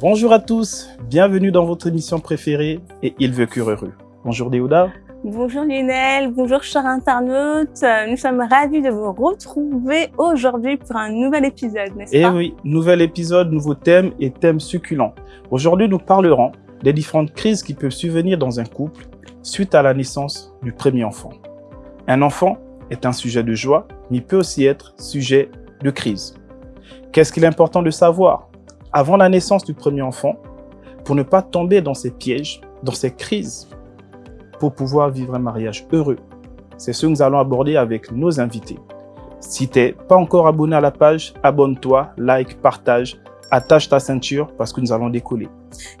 Bonjour à tous, bienvenue dans votre émission préférée et Il veut cure heureux. Bonjour Déouda. Bonjour Lionel, bonjour chers internautes. Nous sommes ravis de vous retrouver aujourd'hui pour un nouvel épisode, n'est-ce Eh pas oui, nouvel épisode, nouveau thème et thème succulent. Aujourd'hui, nous parlerons des différentes crises qui peuvent survenir dans un couple suite à la naissance du premier enfant. Un enfant est un sujet de joie, mais il peut aussi être sujet de crise. Qu'est-ce qu'il est important de savoir? Avant la naissance du premier enfant pour ne pas tomber dans ces pièges, dans ces crises, pour pouvoir vivre un mariage heureux C'est ce que nous allons aborder avec nos invités. Si tu n'es pas encore abonné à la page, abonne-toi, like, partage, attache ta ceinture parce que nous allons décoller.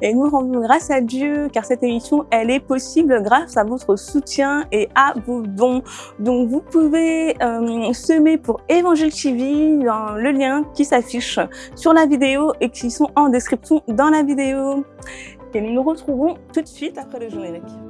Et nous rendons grâce à Dieu car cette émission, elle est possible grâce à votre soutien et à vos dons. Donc vous pouvez euh, semer pour Évangile TV dans le lien qui s'affiche sur la vidéo et qui sont en description dans la vidéo. Et nous nous retrouvons tout de suite après le générique.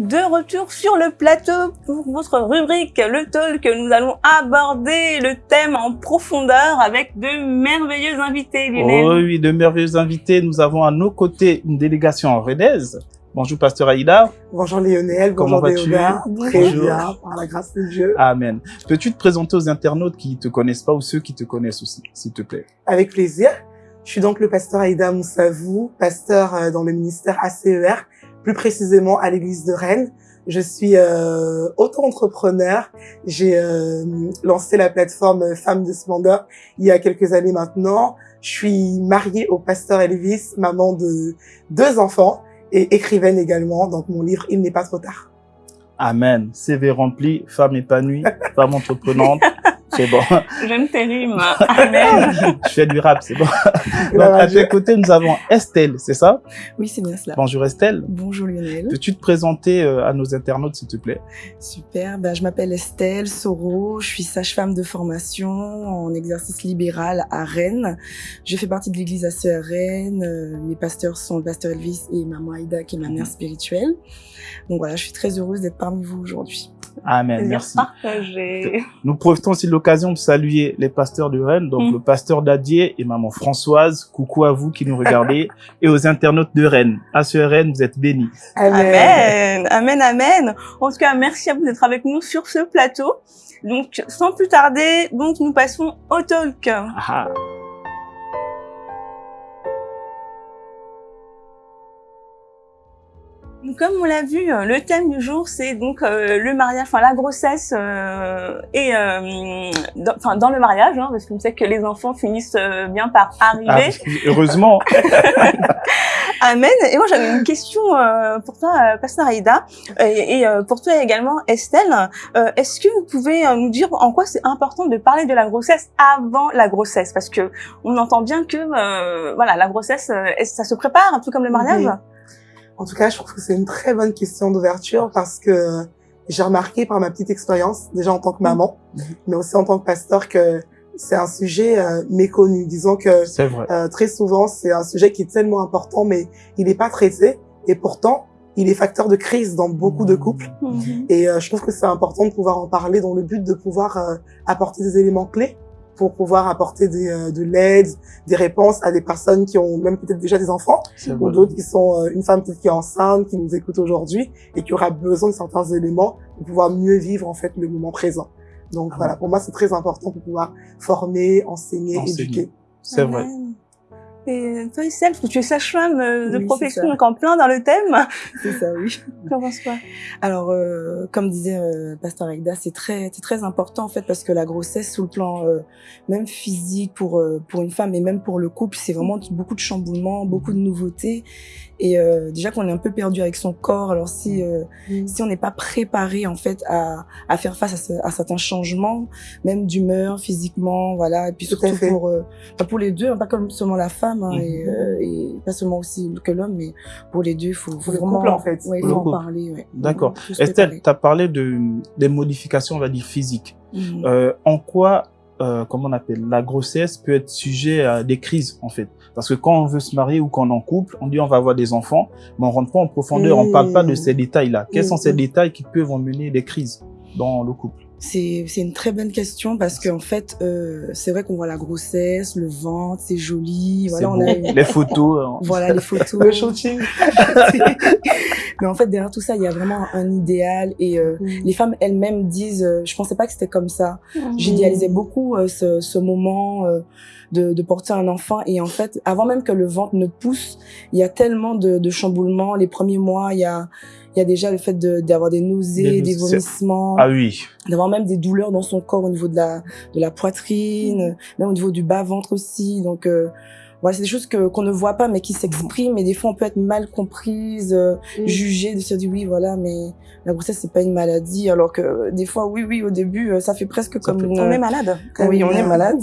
De retour sur le plateau pour votre rubrique Le Talk. Nous allons aborder le thème en profondeur avec de merveilleux invités, Lionel. Oh oui, de merveilleux invités. Nous avons à nos côtés une délégation en Rennes. Bonjour, Pasteur Aïda. Bonjour Lionel, Comment bonjour vas-tu? Déoda. Très Bonjour. bien, par la grâce de Dieu. Amen. Peux-tu te présenter aux internautes qui ne te connaissent pas ou ceux qui te connaissent aussi, s'il te plaît? Avec plaisir. Je suis donc le pasteur Aïda Moussavou, pasteur euh, dans le ministère ACER, plus précisément à l'église de Rennes. Je suis euh, auto-entrepreneur. J'ai euh, lancé la plateforme Femmes de Splendeur il y a quelques années maintenant. Je suis mariée au pasteur Elvis, maman de deux enfants et écrivaine également. Donc mon livre Il n'est pas trop tard. Amen. CV rempli, femme épanouie, femme entreprenante. C'est bon. J'aime tes rimes. Amen. Je fais du rap, c'est bon. Donc, à à tes côtés, nous avons Estelle, c'est ça? Oui, c'est bien cela. Bonjour Estelle. Bonjour Lionel. Peux-tu te présenter euh, à nos internautes, s'il te plaît? Super. Ben, je m'appelle Estelle Soro. Je suis sage-femme de formation en exercice libéral à Rennes. Je fais partie de l'église ACR Rennes. Euh, Mes pasteurs sont le pasteur Elvis et maman Aïda, qui est ma mère spirituelle. Donc voilà, je suis très heureuse d'être parmi vous aujourd'hui. Amen. Merci. partagé. Nous profitons aussi de l'occasion de saluer les pasteurs de Rennes, donc Mm. le pasteur Dadier et maman Françoise. Coucou à vous qui nous regardez et aux internautes de Rennes. À ce Rennes, vous êtes bénis. Amen. Amen, amen. En tout cas, merci à vous d'être avec nous sur ce plateau. Donc, sans plus tarder, donc nous passons au talk. Ah, Comme on l'a vu, euh, le thème du jour, c'est donc euh, le mariage, enfin la grossesse euh, et euh, dans, enfin dans le mariage, hein, parce qu'on sait que les enfants finissent euh, bien par ah, arriver. heureusement. Amen. Et moi, j'avais une question euh, pour toi, euh, Pasteur Aïda, et, et, euh, pour toi également, Estelle. Euh, Est-ce que vous pouvez euh, nous dire en quoi c'est important de parler de la grossesse avant la grossesse? Parce que on entend bien que euh, voilà, la grossesse, euh, ça se prépare un peu comme le mariage. En tout cas, je trouve que c'est une très bonne question d'ouverture parce que j'ai remarqué par ma petite expérience, déjà en tant que maman, Mhm. mais aussi en tant que pasteur, que c'est un sujet euh, méconnu. Disons que vrai. euh, très souvent, c'est un sujet qui est tellement important, mais il n'est pas traité. Et pourtant, il est facteur de crise dans beaucoup de couples. Mhm. Et euh, je trouve que c'est important de pouvoir en parler dans le but de pouvoir euh, apporter des éléments clés pour pouvoir apporter des, euh, de l'aide, des réponses à des personnes qui ont même peut-être déjà des enfants C'est ou d'autres qui sont euh, une femme peut-être qui est enceinte, qui nous écoute aujourd'hui et qui aura besoin de certains éléments pour pouvoir mieux vivre en fait le moment présent. Donc Ah voilà, pour moi c'est très important pour pouvoir former, enseigner, Enseigner. éduquer. C'est vrai. Et toi, Estelle, tu es sage-femme euh, de Oui, profession, donc en plein dans le thème. C'est ça, oui. Tu en penses quoi? Alors, euh, comme disait euh, Pasteur Aïda, c'est très, c'est très important en fait parce que la grossesse, sous le plan euh, même physique pour euh, pour une femme et même pour le couple, c'est vraiment beaucoup de chamboulements, beaucoup de nouveautés. Et euh, déjà qu'on est un peu perdu avec son corps, alors si euh, Mm. si on n'est pas préparé en fait à, à faire face à, ce- à certains changements, même d'humeur, physiquement, voilà, et puis surtout pour euh, pour les deux, hein, pas comme seulement la femme hein, Mhm. et, euh, et pas seulement aussi que l'homme, mais pour les deux, il faut, vraiment couple, en fait. ouais, faut en couple. parler. Ouais. D'accord. Estelle, tu as parlé de, des modifications, on va dire, physiques. Euh, en quoi, euh, comment on appelle, la grossesse peut être sujet à des crises, en fait Parce que quand on veut se marier ou quand on est en couple, on dit on va avoir des enfants, mais on rentre pas en profondeur, on parle pas de Mmh. ces détails-là. Quels sont ces Mmh. détails qui peuvent emmener des crises dans le couple? C'est une très bonne question parce qu'en fait, euh, c'est vrai qu'on voit la grossesse, le ventre, c'est joli. Voilà, on a une- Les photos. hein. voilà les photos. Le shooting. Mais en fait, derrière tout ça, il y a vraiment un idéal et euh, les femmes elles-mêmes disent, euh, je pensais pas que c'était comme ça. J'idéalisais beaucoup euh, ce, ce moment euh, de, de porter un enfant et en fait, avant même que le ventre ne pousse, il y a tellement de, de chamboulements. Les premiers mois, il y a il y a déjà le fait de- d'avoir des nausées, Des- des vomissements, Ah oui. d'avoir même des douleurs dans son corps au niveau de la de la poitrine, même au niveau du bas ventre aussi. Donc euh, voilà, c'est des choses que qu'on ne voit pas mais qui s'expriment et des fois on peut être mal comprise, euh, Mm. jugée, de se dire oui voilà mais la grossesse c'est pas une maladie alors que euh, des fois oui oui au début euh, ça fait presque comme fait- une On est malade. oui on est Euh, malade.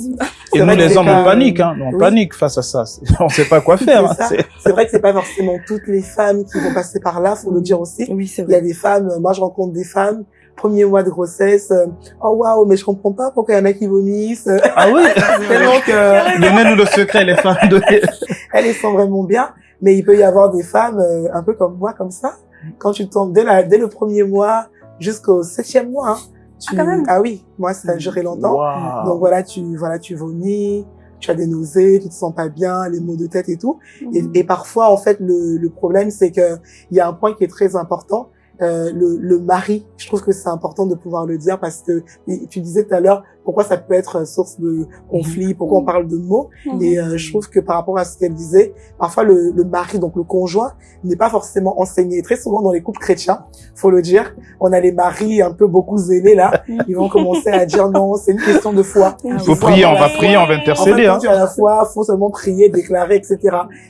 Et nous, vrai les hommes, pas- on panique, hein. On Oui. panique face à ça. On sait pas quoi faire. C'est ça. Vrai que c'est pas forcément toutes les femmes qui vont passer par là, faut le dire aussi. Oui c'est Il y a vrai. des femmes, euh, moi je rencontre des femmes, premier mois de grossesse, euh, oh waouh, mais je comprends pas pourquoi il y en a qui vomissent. Ah oui? Tellement que Donnez-nous le secret, les femmes. Donnez- elles sont vraiment bien, mais il peut y avoir des femmes euh, un peu comme moi, comme ça. Quand tu tombes dès, la, dès le premier mois jusqu'au septième mois, hein, tu... Ah, quand même? ah oui, moi ça a duré longtemps. Donc voilà, tu voilà, tu vomis, tu as des nausées, tu te sens pas bien, les maux de tête et tout. Et, Mhm. et parfois, en fait, le, le problème, c'est que il y a un point qui est très important. Euh, le, le mari, je trouve que c'est important de pouvoir le dire parce que tu disais tout à l'heure pourquoi ça peut être source de conflit, pourquoi on parle de mots. Mhm. Et euh, je trouve que par rapport à ce qu'elle disait, parfois le, le mari, donc le conjoint, n'est pas forcément enseigné. Très souvent dans les couples chrétiens, faut le dire, on a les maris un peu beaucoup zélés là. Ils vont commencer à dire non, c'est une question de foi. Il faut faut prier, on va prier, on va En fait, intercéder. Hein. la foi, faut seulement prier, déclarer, etc.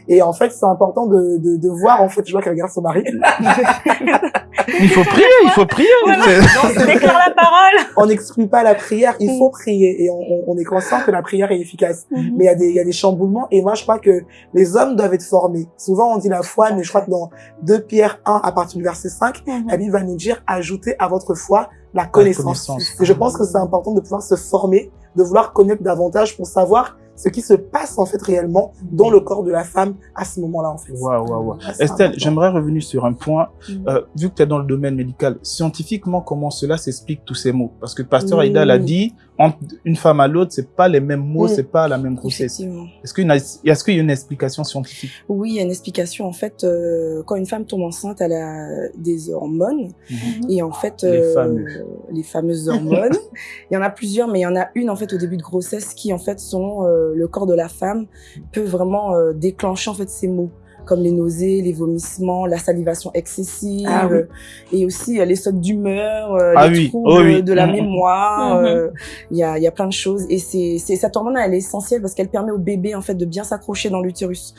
Et en fait, c'est important de, de, de voir, en fait, je vois qu'elle regarde son mari. Il faut prier, il faut prier. Déclare la parole. On n'exclut pas la prière, il Mm. Faut prier. Et on, on- on est conscient que la prière est efficace. Mhm. Mais il y a des, il y a des chamboulements. Et moi, je crois que les hommes doivent être formés. Souvent, on dit la foi, mais je crois que dans 2 Pierre 1, à partir du verset 5, Mhm. la Bible va nous dire, ajoutez à votre foi la connaissance. connaissance. Et je pense que c'est important de pouvoir se former, de vouloir connaître davantage pour savoir ce qui se passe en fait réellement dans le corps de la femme à ce moment-là en fait. Waouh, waouh, waouh. Ah, c'est Estelle, j'aimerais revenir sur un point. Mhm. Euh, vu que tu es dans le domaine médical, scientifiquement, comment cela s'explique tous ces mots? Parce que Pasteur Mm. Aïda l'a dit, entre une femme à l'autre, c'est pas les mêmes mots, Mm. c'est pas la même grossesse. Est-ce qu'il y, a une- est-ce qu'il y a une explication scientifique? Oui, il y a une explication. En fait, euh, quand une femme tombe enceinte, elle a des hormones. Et en fait, Les euh, fameux. Les fameuses hormones. il y en a plusieurs, mais il y en a une en fait au début de grossesse qui en fait selon euh, le corps de la femme peut vraiment euh, déclencher en fait ces maux comme les nausées, les vomissements, la salivation excessive, Ah oui. et aussi euh, les sautes d'humeur, euh, Ah les oui, troubles oh oui. de la Mhm. mémoire. Mhm. euh, Il y, a, il y a plein de choses, et c'est c'est- cette hormone elle est essentielle parce qu'elle permet au bébé en fait de bien s'accrocher dans l'utérus.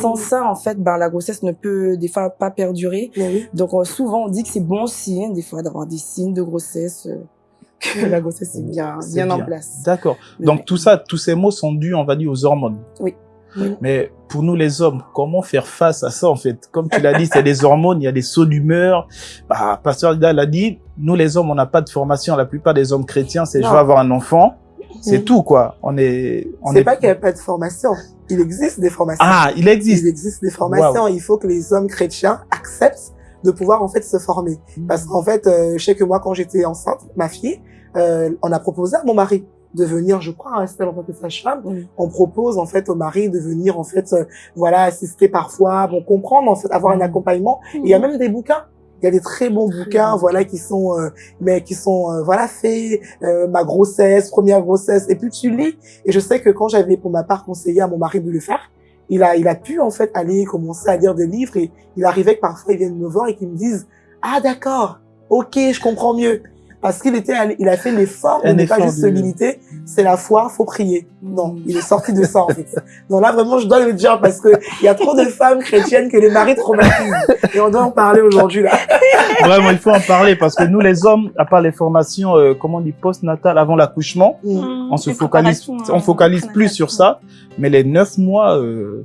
Sans ça, en fait, ben, la grossesse ne peut des fois pas perdurer. Donc euh, souvent on dit que c'est bon signe des fois d'avoir des signes de grossesse, euh, que la grossesse est bien, C'est bien, en bien. place. D'accord. Donc ouais. tout ça, tous ces mots sont dus, on va dire, aux hormones. Oui. Oui. Mais pour nous les hommes, comment faire face à ça en fait? Comme tu l'as dit, c'est des hormones, il y a des sauts d'humeur. Bah, Pasteur Aïda l'a dit, nous les hommes, on n'a pas de formation. La plupart des hommes chrétiens, c'est je veux avoir un enfant. C'est Mm. tout quoi. On est, on C'est est pas qu'il n'y a pas de formation. Il existe des formations. Ah, il existe. Il existe des formations. Il faut que les hommes chrétiens acceptent de pouvoir en fait se former. Parce qu'en fait, euh, je sais que moi, quand j'étais enceinte, ma fille, euh, on a proposé à mon mari de venir, je crois, rester en tant que sage-femme. On propose en fait au mari de venir en fait, euh, voilà, assister parfois, bon comprendre en fait, avoir un accompagnement. Et il y a même des bouquins. Il y a des très bons bouquins, voilà, qui sont, euh, mais qui sont, euh, voilà, faits, euh, ma grossesse, première grossesse. Et puis tu lis. Et je sais que quand j'avais pour ma part conseillé à mon mari de le faire, il a, il a pu en fait aller commencer à lire des livres et il arrivait que parfois ils viennent me voir et qu'ils me disent ah d'accord, ok, je comprends mieux. Parce qu'il était, il a fait l'effort de ne pas juste se limiter. C'est la foi, faut prier. Non, il est sorti de ça en fait. Donc là vraiment, je dois le dire parce que il y a trop de femmes chrétiennes que les maris traumatisent et on doit en parler aujourd'hui là. Vraiment, il faut en parler parce que nous, les hommes, à part les formations, euh, comment on dit, post-natal, avant l'accouchement, Mm. on se focalise, on euh, focalise plus prénatales. sur ça. Mais les neuf mois, euh,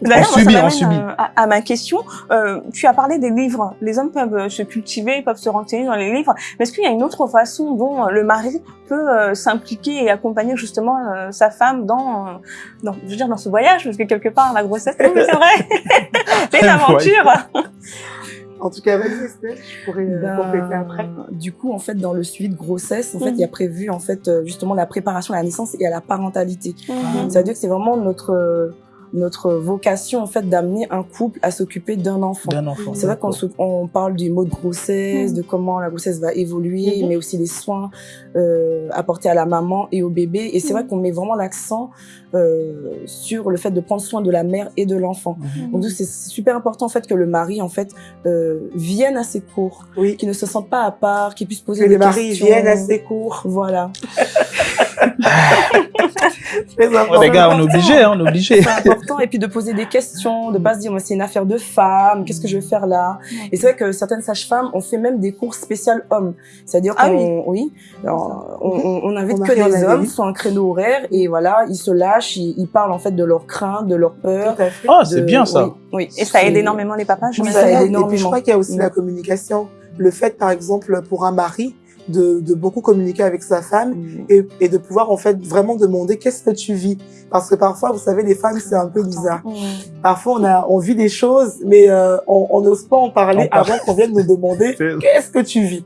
D'ailleurs, On subit, ça on subit. euh, à, à ma question. Euh, tu as parlé des livres. Les hommes peuvent euh, se cultiver, peuvent se renseigner dans les livres. Mais est-ce qu'il y a une autre façon dont euh, le mari peut euh, s'impliquer et accompagner justement euh, sa femme dans, euh, dans, je veux dire, dans ce voyage, parce que quelque part la grossesse, oui, c'est vrai, c'est une aventure. En tout cas, vas-y Estelle, je pourrais Ben, compléter après. Du coup, en fait, dans le suivi de grossesse, en fait, il y a prévu en fait justement la préparation à la naissance et à la parentalité. Mhm. Ça veut dire que c'est vraiment notre euh, notre vocation en fait d'amener un couple à s'occuper d'un enfant. C'est vrai qu'on se- on parle du mot de grossesse, Mhm. de comment la grossesse va évoluer, Mhm. mais aussi les soins euh, apportés à la maman et au bébé. Et c'est vrai qu'on met vraiment l'accent euh, sur le fait de prendre soin de la mère et de l'enfant. Mhm. Donc c'est super important en fait que le mari en fait euh, vienne à ses cours, Oui, qu'il ne se sente pas à part, qu'il puisse poser que des les maris questions. viennent à ses cours. Voilà. Très important. Ouais, les gars, on est obligé, hein, on est obligé. C'est important et puis de poser des questions, de pas se dire c'est une affaire de femme, qu'est-ce que je vais faire là? Et c'est vrai que certaines sages-femmes ont fait même des cours spéciaux hommes, c'est-à-dire Ah qu'on oui, alors, on, on, on invite On que des hommes sur un créneau horaire et voilà ils se lâchent, ils, ils parlent en fait de leurs craintes, de leurs peurs. Tout à fait. Ah, c'est de- bien ça. Oui, oui. Et ça aide C'est- énormément les papas, je Oui, ça aide Et puis je énormément. crois qu'il y a aussi Mm. la communication. Le fait, par exemple, pour un mari, de, de beaucoup communiquer avec sa femme Mm. et, et de pouvoir en fait vraiment demander qu'est-ce que tu vis. Parce que parfois, vous savez, les femmes, c'est un peu bizarre. Parfois, on a on vit des choses, mais euh, on on n'ose pas en parler On avant qu'on vienne nous demander qu'est-ce que tu vis.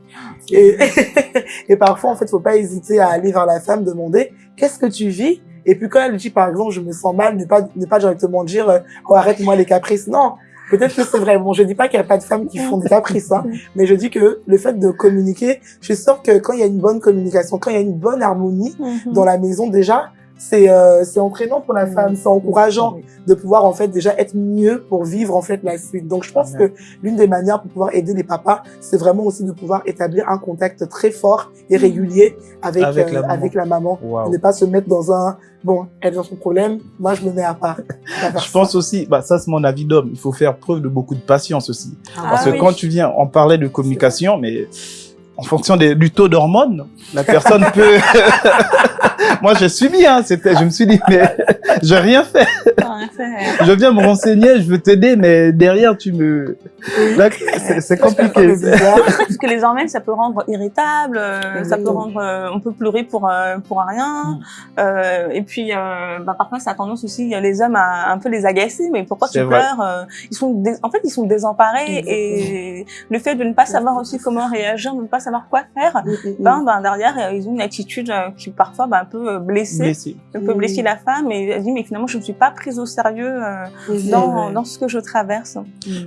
Et, et parfois, en fait, faut pas hésiter à aller vers la femme demander qu'est-ce que tu vis. Et puis quand elle dit, par exemple, je me sens mal, ne pas ne pas directement dire euh, oh, arrête-moi les caprices. Non. Peut-être que c'est vrai. Bon, je dis pas qu'il n'y a pas de femmes qui font des caprices, hein, mais je dis que le fait de communiquer, je suis sûre que quand il y a une bonne communication, quand il y a une bonne harmonie Mhm. dans la maison, déjà, c'est euh, c'est entraînant pour la Mm. femme, c'est encourageant de pouvoir en fait déjà être mieux pour vivre en fait la suite. Donc je pense que l'une des manières pour pouvoir aider les papas, c'est vraiment aussi de pouvoir établir un contact très fort et régulier avec Avec euh, la maman. avec la maman. Waouh. Ne pas se mettre dans un bon, elle est dans son problème, moi je me mets à part. Je pense aussi, bah, ça c'est mon avis d'homme, il faut faire preuve de beaucoup de patience aussi. Ah Parce que oui. quand tu viens, on parlait de communication, mais en fonction des, du taux d'hormones, la personne peut... Moi, j'ai subi, hein, je me suis dit, mais j'ai rien fait. Je viens me renseigner, je veux t'aider, mais derrière, tu me... C'est- compliqué. Parce que les hormones, ça peut rendre irritable, euh, ça peut rendre, euh, on peut pleurer pour euh, pour rien. Euh, et puis, euh, bah, parfois, ça a tendance aussi les hommes à un peu les agacer. Mais pourquoi tu vrai. pleures Ils sont, dé- en fait, ils sont désemparés et le fait de ne pas savoir aussi comment réagir, de ne pas savoir quoi faire, Mm, mm, mm. ben, ben derrière, ils ont une attitude qui parfois, ben, peut blesser, Blessé. peut Mm. blesser la femme et elle dit mais finalement, je ne suis pas prise au sérieux euh, Mm, dans mm. dans ce que je traverse.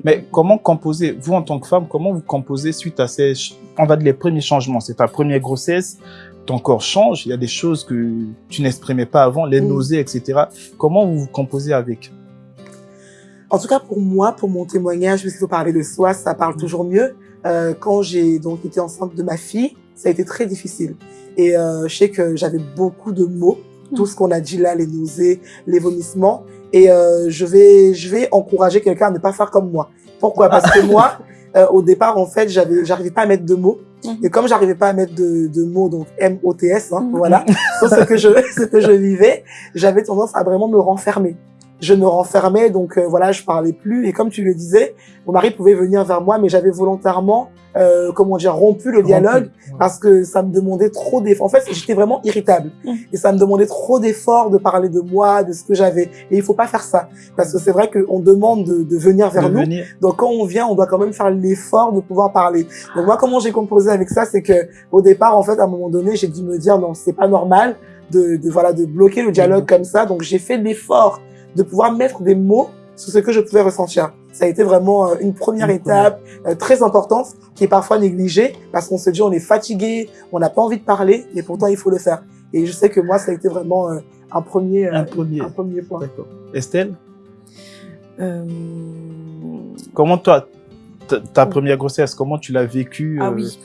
Mais comment composer, vous en tant que femme, comment vous composez suite à ces, on va dire les premiers changements, c'est ta première grossesse, ton corps change, il y a des choses que tu n'exprimais pas avant, les Mm. nausées, etc. Comment vous vous composez avec? En tout cas, pour moi, pour mon témoignage, puisqu'il faut parler de soi, ça parle toujours mieux. Euh, quand j'ai donc été enceinte de ma fille, ça a été très difficile. Et euh, je sais que j'avais beaucoup de mots, tout ce qu'on a dit là, les nausées, les vomissements. Et euh, je vais, je vais encourager quelqu'un à ne pas faire comme moi. Pourquoi? Parce que moi, euh, au départ, en fait, j'avais, j'arrivais pas à mettre de mots. Mhm. Et comme j'arrivais pas à mettre de, de mots, donc M-O-T-S, hein, Mhm. voilà, sur ce que je, ce que je vivais, j'avais tendance à vraiment me renfermer. Je me renfermais, donc euh, voilà, je parlais plus. Et comme tu le disais, mon mari pouvait venir vers moi, mais j'avais volontairement, euh, comment dire, rompu le dialogue parce que ça me demandait trop d'efforts. En fait, j'étais vraiment irritable. Mhm. Et ça me demandait trop d'efforts de parler de moi, de ce que j'avais. Et il faut pas faire ça. Parce que c'est vrai qu'on demande de, de venir vers de nous. venir Donc quand on vient, on doit quand même faire l'effort de pouvoir parler. Donc moi, comment j'ai composé avec ça, c'est que au départ, en fait, à un moment donné, j'ai dû me dire non, c'est pas normal de, de voilà de bloquer le dialogue comme ça. Donc j'ai fait l'effort de pouvoir mettre des mots sur ce que je pouvais ressentir. Ça a été vraiment euh, une première étape euh, très importante qui est parfois négligée parce qu'on se dit on est fatigué, on n'a pas envie de parler, et pourtant il faut le faire. Et je sais que moi, ça a été vraiment euh, un premier, un premier. un premier point. D'accord. Estelle, Euh, comment toi, ta, ta première grossesse, comment tu l'as vécue Ah oui.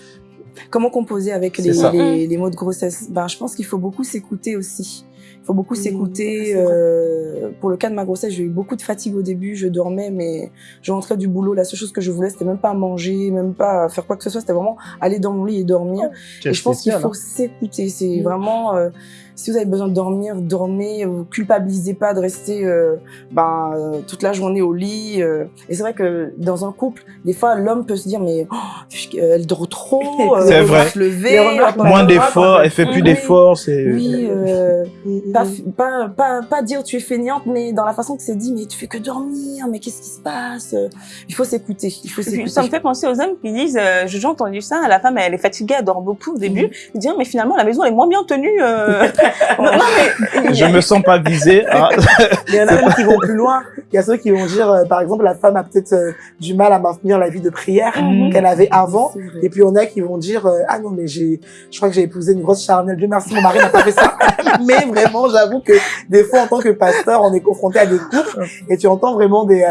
Comment composer avec les, les, les, mots de grossesse? Ben, je pense qu'il faut beaucoup s'écouter aussi. Il faut beaucoup s'écouter. Euh, pour le cas de ma grossesse, j'ai eu beaucoup de fatigue au début. Je dormais, mais je rentrais du boulot. La seule chose que je voulais, c'était même pas manger, même pas faire quoi que ce soit. C'était vraiment aller dans mon lit et dormir. Oh, et je pense qu'il faut hein. s'écouter. C'est vraiment... Euh, si vous avez besoin de dormir, dormez. Vous culpabilisez pas de rester euh, ben, euh, toute la journée au lit. Euh. Et c'est vrai que dans un couple, des fois, l'homme peut se dire mais oh, elle dort trop. c'est vrai. Se lever, Moins d'efforts, elle fait plus d'efforts. Oui. pas, pas, pas, pas dire tu es feignante, mais dans la façon que c'est dit, mais tu fais que dormir. Mais qu'est-ce qui se passe Il faut s'écouter. Il faut s'écouter. Ça me fait penser aux hommes qui disent, j'ai entendu ça. La femme, elle est fatiguée, elle dort beaucoup au début. Mm Ils disent mais finalement la maison elle est moins bien tenue. non, mais, je me sens pas visé. Hein. Il y en a qui vont plus loin. Il y a ceux qui vont dire, euh, par exemple, la femme a peut-être euh, du mal à maintenir la vie de prière mhm. qu'elle avait avant. Et puis, on a qui vont dire, euh, ah non, mais j'ai, je crois que j'ai épousé une grosse charnelle. Dieu merci, mon mari n'a pas fait ça. mais vraiment, j'avoue que des fois, en tant que pasteur, on est confronté à des couples et tu entends vraiment des,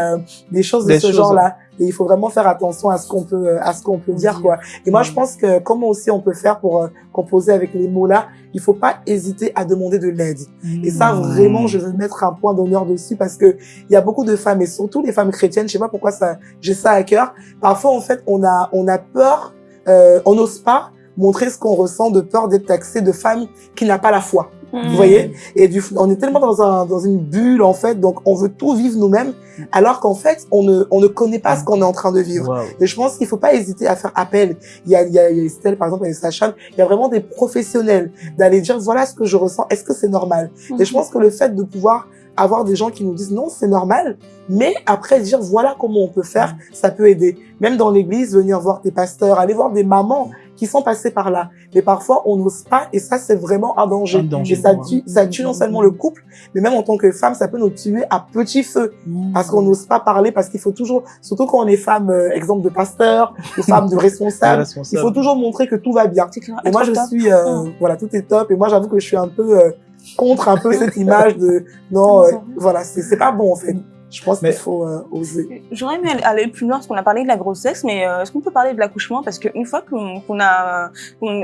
des choses de ce genre-là. Et il faut vraiment faire attention à ce qu'on peut, à ce qu'on peut dire, quoi. Et moi, je pense que comment aussi on peut faire pour euh, composer avec les mots-là, il faut pas hésiter à demander de l'aide. Et ça, vraiment, je veux mettre un point d'honneur dessus parce que il y a beaucoup de femmes et surtout les femmes chrétiennes, je sais pas pourquoi ça, j'ai ça à cœur. Parfois, en fait, on a, on a peur, euh, on n'ose pas montrer ce qu'on ressent de peur d'être taxé de femme qui n'a pas la foi. Vous mm. voyez? Et du, on est tellement dans, un, dans une bulle, en fait, donc on veut tout vivre nous-mêmes, alors qu'en fait, on ne, on ne connaît pas ce qu'on est en train de vivre. Et je pense qu'il faut pas hésiter à faire appel. Il y a, il y a, il y a Estelle, par exemple, et Sacha, il y a vraiment des professionnels d'aller dire, voilà ce que je ressens, est-ce que c'est normal? Et je pense que le fait de pouvoir avoir des gens qui nous disent non, c'est normal, mais après dire voilà comment on peut faire, ça peut aider. Même dans l'église, venir voir des pasteurs, aller voir des mamans qui sont passés par là. Mais parfois, on n'ose pas et ça, c'est vraiment un danger. et ça tue, ça tue non seulement le couple, mais même en tant que femme, ça peut nous tuer à petit feu mmh. parce qu'on n'ose pas parler, parce qu'il faut toujours, surtout quand on est femme, euh, exemple de pasteur, ou femme de responsable, il faut toujours montrer que tout va bien. Et moi, je suis, euh, mmh. voilà, tout est top. Et moi, j'avoue que je suis un peu euh, contre un peu cette image de non, voilà, c'est pas bon en fait. Je pense qu'il faut euh, oser. J'aurais aimé aller plus loin parce qu'on a parlé de la grossesse, mais euh, est-ce qu'on peut parler de l'accouchement? Parce qu'une fois qu'on a,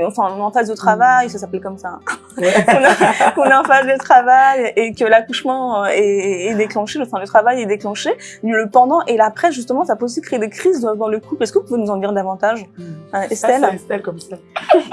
enfin, on est en phase de travail, ça s'appelle comme ça, hein. qu'on est en phase de travail et que l'accouchement euh, est, est, déclenché, enfin le travail est déclenché, le pendant et l'après, justement, ça peut aussi créer des crises dans le couple. Est-ce que vous pouvez nous en dire davantage? Hmm. Estelle? Estelle comme ça.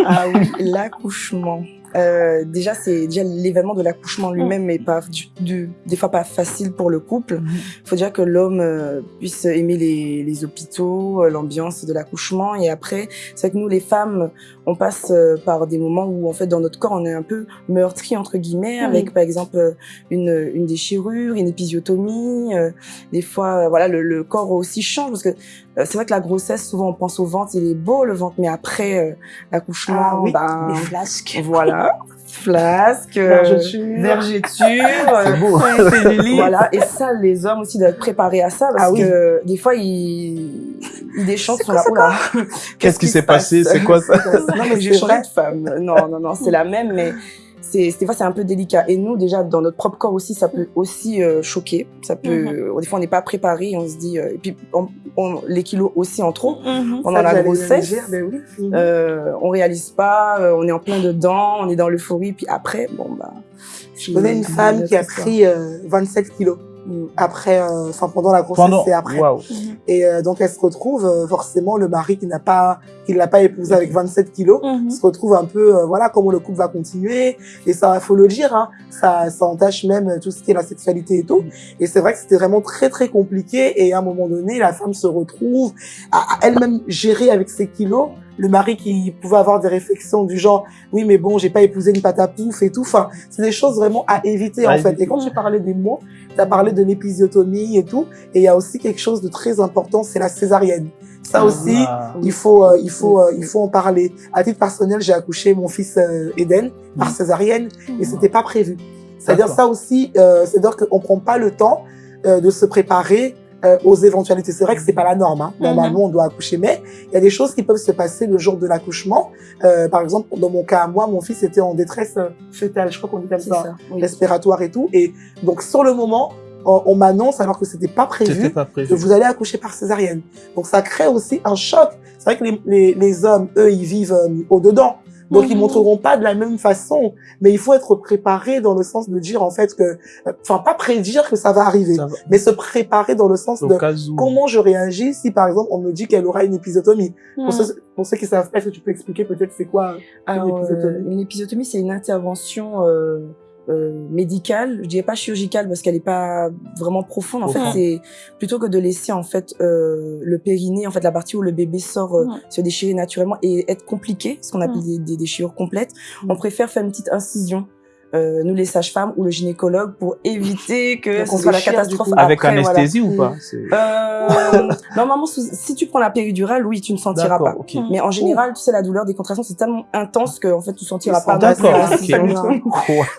ah oui, l'accouchement. Euh, déjà, c'est déjà l'événement de l'accouchement lui-même n'est pas du, des fois pas facile pour le couple. Il mm-hmm. faut déjà que l'homme euh, puisse aimer les, les hôpitaux, euh, l'ambiance de l'accouchement. Et après, c'est vrai que nous, les femmes, on passe euh, par des moments où, en fait, dans notre corps, on est un peu meurtri entre guillemets, avec par exemple une, une déchirure, une épisiotomie. des fois, voilà, le, le, corps aussi change parce que c'est vrai que la grossesse, souvent, on pense au ventre, il est beau le ventre, mais après l'accouchement, ah, oui, ben, les flasques. Voilà flasque, vergeture, c'est beau. voilà. Et ça, les hommes aussi doivent être préparés à ça parce ah que des fois ils, ils déchantent sur la. Qu'est-ce qui s'est passé? C'est quoi ça? Non mais j'ai changé de femme. Non non non, c'est la même, mais c'est des fois c'est un peu délicat. Et nous déjà dans notre propre corps aussi ça peut aussi euh, choquer. Ça peut mhm. des fois on n'est pas préparé on se dit euh, et puis on, les kilos aussi en trop mhm. pendant la grossesse. ben oui. euh, on réalise pas euh, on est en plein dedans on est dans l'euphorie. Puis après bon bah je connais une femme qui a pris 27 kilos. Après, euh, enfin pendant la grossesse et après. Et euh, donc elle se retrouve euh, forcément le mari qui n'a pas, qui l'a pas épousé avec 27 kilos, mhm. se retrouve un peu, voilà comment le couple va continuer. Et ça, faut le dire, hein, ça, ça entache même tout ce qui est la sexualité et tout. Et c'est vrai que c'était vraiment très très compliqué. Et à un moment donné, la femme se retrouve à, elle-même gérer avec ses kilos le mari qui pouvait avoir des réflexions du genre oui mais bon j'ai pas épousé une pâte à pouf et tout enfin c'est des choses vraiment à éviter en fait et quand j'ai parlé des mots tu as parlé de l'épisiotomie et tout et il y a aussi quelque chose de très important c'est la césarienne ça ah. aussi il faut euh, il faut euh, il faut en parler à titre personnel j'ai accouché mon fils euh, Eden par césarienne et c'était pas prévu c'est-à-dire ça aussi c'est-à-dire qu'on prend pas le temps de se préparer euh, aux éventualités. C'est vrai que c'est pas la norme. Hein. Normalement, on doit accoucher, mais il y a des choses qui peuvent se passer le jour de l'accouchement. Euh, par exemple, dans mon cas, moi, mon fils était en détresse euh, fœtale. Je crois qu'on dit comme ça, respiratoire et tout. Et donc, sur le moment, on, on m'annonce alors que c'était pas prévu pas que prévu. vous allez accoucher par césarienne. Donc ça crée aussi un choc. C'est vrai que les, les, les hommes, eux, ils vivent euh, au-dedans. Donc ils Mhm. montreront pas de la même façon, mais il faut être préparé dans le sens de dire en fait que, euh, enfin pas prédire que ça va arriver, Ça va. mais se préparer dans le sens Au de où. comment je réagis si par exemple on me dit qu'elle aura une épisotomie. Mm. Pour, ceux, pour ceux qui savent pas, est-ce que tu peux expliquer peut-être c'est quoi Alors, Une épisotomie. euh, une épisotomie, c'est une intervention euh, euh, médicale. Je dirais pas chirurgicale parce qu'elle est pas vraiment profonde. En fait, c'est plutôt que de laisser en fait euh, le périnée, en fait la partie où le bébé sort, euh, Ouais. se déchirer naturellement et être compliqué, ce qu'on appelle Ouais. des, des déchirures complètes. On préfère faire une petite incision. Euh, nous les sages-femmes ou le gynécologue pour éviter que ce soit la catastrophe. Avec voilà. anesthésie ou pas C'est- Euh, normalement, si tu prends la péridurale, oui, tu ne sentiras pas. D'accord, ok. Mm. Mais en général, tu sais, la douleur des contractions, c'est tellement intense que en fait, tu sentiras pas. D'accord.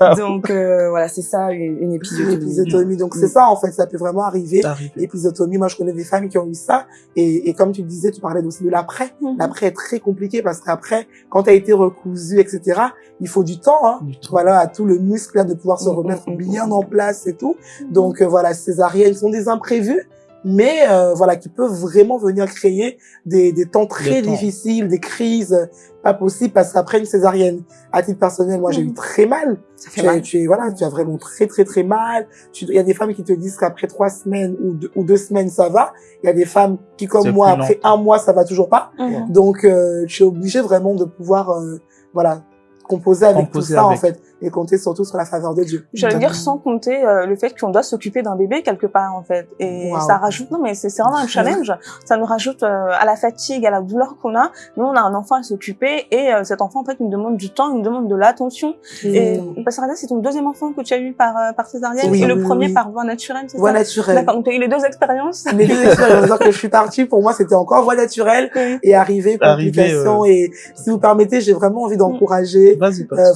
Wow. Donc euh, voilà, c'est ça une, une Une épisiotomie. épisiotomie. Donc c'est Mm. ça en fait, ça peut vraiment arriver. Épisiotomie, moi je connais des femmes qui ont eu ça et, et comme tu disais, tu parlais aussi de l'après. L'après est très compliqué parce qu'après, quand tu as été recousu, etc., il faut du temps. Hein. Du. Voilà, à tout le muscle là, de pouvoir se Mm, remettre mm, mm, bien mm. en place et tout. Donc euh, voilà, césariennes sont des imprévus, mais euh, voilà, qui peuvent vraiment venir créer des, des temps très temps. difficiles, des crises euh, pas possibles parce qu'après une césarienne, à titre personnel, moi j'ai eu très mal. Ça fait Tu, as- mal. tu es voilà, tu as vraiment très très très mal. Il y a des femmes qui te disent qu'après trois semaines ou deux, ou deux semaines ça va. Il y a des femmes qui comme moi après un mois ça va toujours pas. Donc euh, tu es obligé vraiment de pouvoir euh, voilà composer avec Composer tout ça en fait et compter surtout sur la faveur de Dieu. J'allais dire sans compter euh, le fait qu'on doit s'occuper d'un bébé quelque part en fait. Et Wow. ça rajoute non mais c'est c'est vraiment un challenge. Ça nous rajoute euh, à la fatigue à la douleur qu'on a. Nous on a un enfant à s'occuper et euh, cet enfant en fait il nous demande du temps il nous demande de l'attention. Et Mm. Pasteur Ada, c'est ton deuxième enfant que tu as eu par euh, par césarienne? Oui, et le oui, premier oui. par voie naturelle c'est voie ça naturelle. D'accord donc tu as eu les deux expériences? Les deux expériences. Alors que je suis partie, pour moi, c'était encore voie naturelle et arrivé, Arrivé, complications. Et si vous permettez, j'ai vraiment envie d'encourager Vas-y, pas de euh,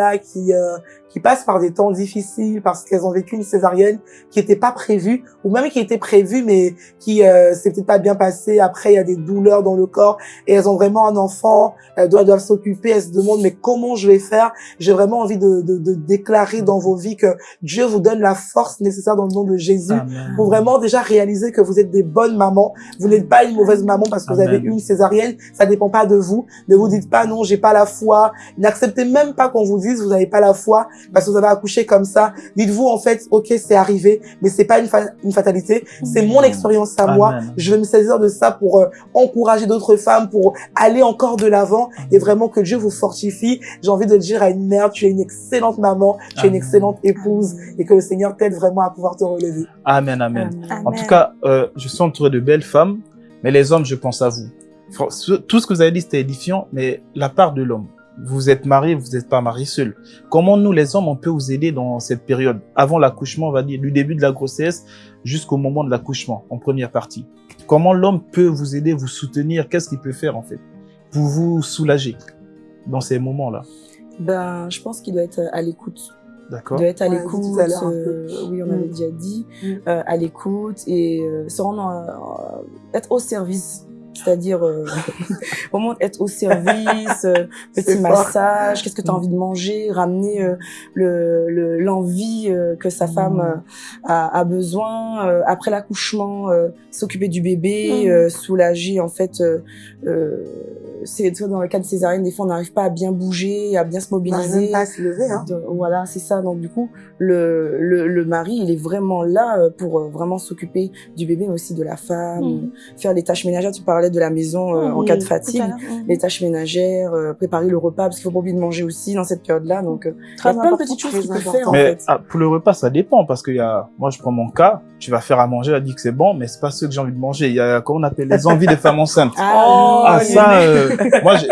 femmes-là qui euh, qui passent par des temps difficiles parce qu'elles ont vécu une césarienne qui n'était pas prévue ou même qui était prévue mais qui euh, s'est peut-être pas bien passée. Après, il y a des douleurs dans le corps et elles ont vraiment un enfant, elles doivent, doivent s'occuper. Elles se demandent mais comment je vais faire? J'ai vraiment envie de, de, de déclarer dans vos vies que Dieu vous donne la force nécessaire dans le nom de Jésus Amen. pour vraiment déjà réaliser que vous êtes des bonnes mamans. Vous n'êtes pas une mauvaise maman parce que vous avez eu une césarienne. Ça dépend pas de vous. Ne vous dites pas non, j'ai pas la foi. N'acceptez même pas qu'on vous dise vous n'avez pas la foi parce que vous avez accouché comme ça. Dites-vous en fait, ok, c'est arrivé, mais c'est pas une, fa- une fatalité. C'est mon expérience à moi. Je vais me saisir de ça pour euh, encourager d'autres femmes, pour aller encore de l'avant et vraiment que Dieu vous fortifie. J'ai envie de dire à une mère, tu es une excellente maman, tu es une excellente épouse et que le Seigneur t'aide vraiment à pouvoir te relever. Amen, amen. Amen. En tout cas, euh, je suis entouré de belles femmes, mais les hommes, je pense à vous. Tout ce que vous avez dit, c'était édifiant, mais la part de l'homme. Vous êtes marié, vous n'êtes pas marié seul. Comment nous, les hommes, on peut vous aider dans cette période Avant l'accouchement, on va dire, du début de la grossesse jusqu'au moment de l'accouchement, en première partie? Comment l'homme peut vous aider, vous soutenir? Qu'est-ce qu'il peut faire, en fait, pour vous soulager dans ces moments-là? Ben, je pense qu'il doit être à l'écoute. Doit être à l'écoute. euh, oui, on Mm. avait déjà dit. Mm. euh, à l'écoute et euh, se rendre, euh, être au service. C'est-à-dire euh, vraiment être au service, euh, petit massage, qu'est-ce que tu as Mm. envie de manger, ramener euh, le le- l'envie euh, que sa femme Mm. euh, a, a besoin après l'accouchement, s'occuper du bébé, Mm. soulager en fait. C'est dans le cas de césarienne, des fois on n'arrive pas à bien bouger, à bien se mobiliser. même pas à se lever, hein. Voilà, c'est ça. Donc du coup, le, le, le mari, il est vraiment là pour vraiment s'occuper du bébé, mais aussi de la femme, faire les tâches ménagères. Tu parlais de la maison euh, en cas de fatigue, les tâches ménagères, euh, préparer le repas parce qu'il faut pas oublier de manger aussi dans cette période-là. Donc euh, il y Très a plein de petites choses qu'il peut faire en Mais fait. ah, pour le repas, ça dépend parce qu'il y a, moi je prends mon cas, tu vas faire à manger, elle dit que c'est bon, mais c'est pas ce que j'ai envie de manger. Il y a, comment on appelle, les envies des femmes enceintes. Oh, Ah, ça, euh, moi, j'ai-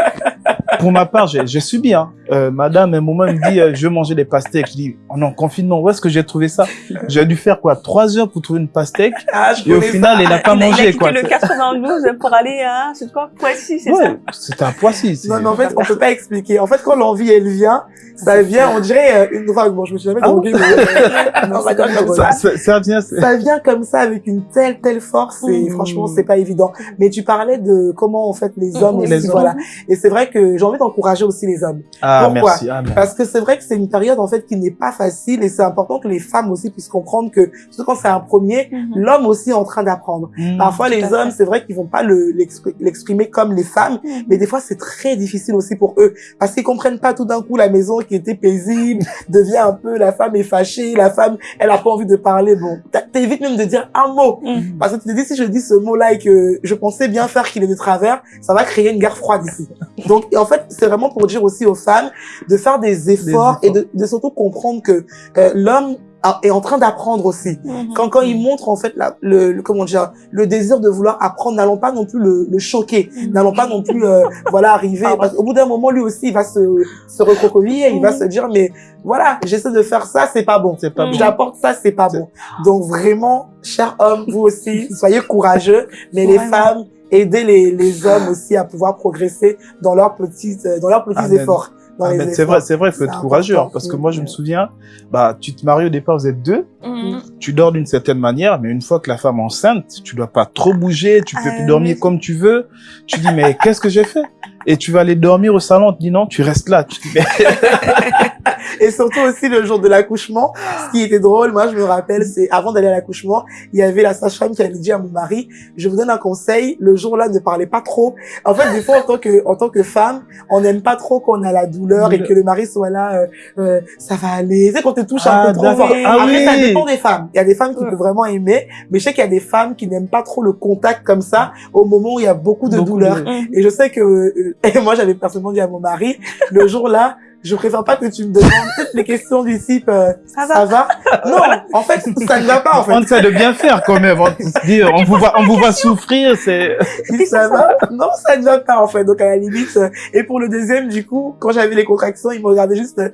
pour ma part, j'ai j'ai subi. Hein. Euh, madame, à un moment, elle me dit, euh, je veux manger des pastèques. Je dis, oh non, confinement, où est-ce que j'ai trouvé ça? J'ai dû faire quoi? Trois heures pour trouver une pastèque. Ah, je Et au final, elle n'a pas il, a- il a mangé, quoi. le 92 pour aller à, c'est quoi, Poissy, c'est ça Ouais, c'était un poisson. c'est- Non, mais en fait, on peut pas expliquer. En fait, quand l'envie, elle vient, ça vient, on dirait euh, une drogue. Bon, je me suis jamais Ah droguée, mais euh, ça. ça, ça, ça vient, c'est- Ça vient comme ça avec une telle, telle force et Mm. franchement, c'est pas évident. Mais tu parlais de comment, en fait, les hommes Mm, aussi, les hommes. voilà. Et c'est vrai que j'ai envie d'encourager aussi les hommes. Ah, Pourquoi merci. Amen. Parce que c'est vrai que c'est une période en fait qui n'est pas facile et c'est important que les femmes aussi puissent comprendre que surtout quand c'est un premier, Mhm. l'homme aussi est en train d'apprendre. Mm. Parfois les hommes, c'est vrai qu'ils vont pas le l'expri- l'exprimer comme les femmes, Mhm. mais des fois c'est très difficile aussi pour eux parce qu'ils comprennent pas tout d'un coup la maison qui était paisible devient un peu la femme est fâchée, la femme elle a pas envie de parler. Bon, t'as- t'évites même de dire un mot Mhm. parce que tu te dis si je dis ce mot-là et que je pensais bien faire qu'il est de travers, ça va créer une guerre froide ici. Donc en fait c'est vraiment pour dire aussi aux femmes de faire des efforts, efforts. et de, de surtout comprendre que euh, l'homme est en train d'apprendre aussi. Mhm. Quand, quand il montre en fait la, le, le- comment dire le désir de vouloir apprendre, n'allons pas non plus le, le choquer, Mhm. n'allons pas non plus euh, voilà arriver. Parce qu'au bout d'un moment lui aussi il va se se recroqueviller, il va Mhm. se dire mais voilà j'essaie de faire ça c'est pas bon. C'est pas bon. J'apporte ça, c'est pas bon. Donc vraiment, chers hommes, vous aussi, soyez courageux, mais les femmes, aidez les, les hommes aussi à pouvoir progresser dans leurs petits, euh, dans leurs petits Amen. efforts. Ah, c'est vrai, c'est vrai, il faut être courageux, hein, important. parce que moi, je me Mm. souviens, bah, tu te maries au départ, vous êtes deux, Mhm. tu dors d'une certaine manière, mais une fois que la femme est enceinte, tu dois pas trop bouger, tu peux Ah, plus dormir oui. comme tu veux. Tu dis, mais qu'est-ce que j'ai fait? Et tu vas aller dormir au salon, on te dit non, tu restes là. Et surtout aussi le jour de l'accouchement, ce qui était drôle, moi je me rappelle, c'est avant d'aller à l'accouchement, il y avait la sage-femme qui avait dit à mon mari, je vous donne un conseil, le jour-là ne parlez pas trop. En fait, des fois en tant que en tant que femme, on n'aime pas trop qu'on a la douleur et que le mari soit là, euh, euh, ça va aller. Tu sais quand te touche un Ah, peu trop fort. Ah Après, ça dépend des femmes. Il y a des femmes qui Ouais. peuvent vraiment aimer, mais je sais qu'il y a des femmes qui n'aiment pas trop le contact comme ça au moment où il y a beaucoup de Beaucoup douleur. de-. Et je sais que euh, et moi j'avais personnellement dit à mon mari le jour là, je préfère pas que tu me demandes toutes les questions du type euh, Ça va. ça va? Non, en fait ça ne va pas en fait. on essaie de bien faire quand même. On se dit, on vous va, on vous va souffrir, c'est, Si ça va? Non, ça ne va pas en fait. Donc à la limite euh, et pour le deuxième du coup, quand j'avais les contractions, il me regardait juste euh,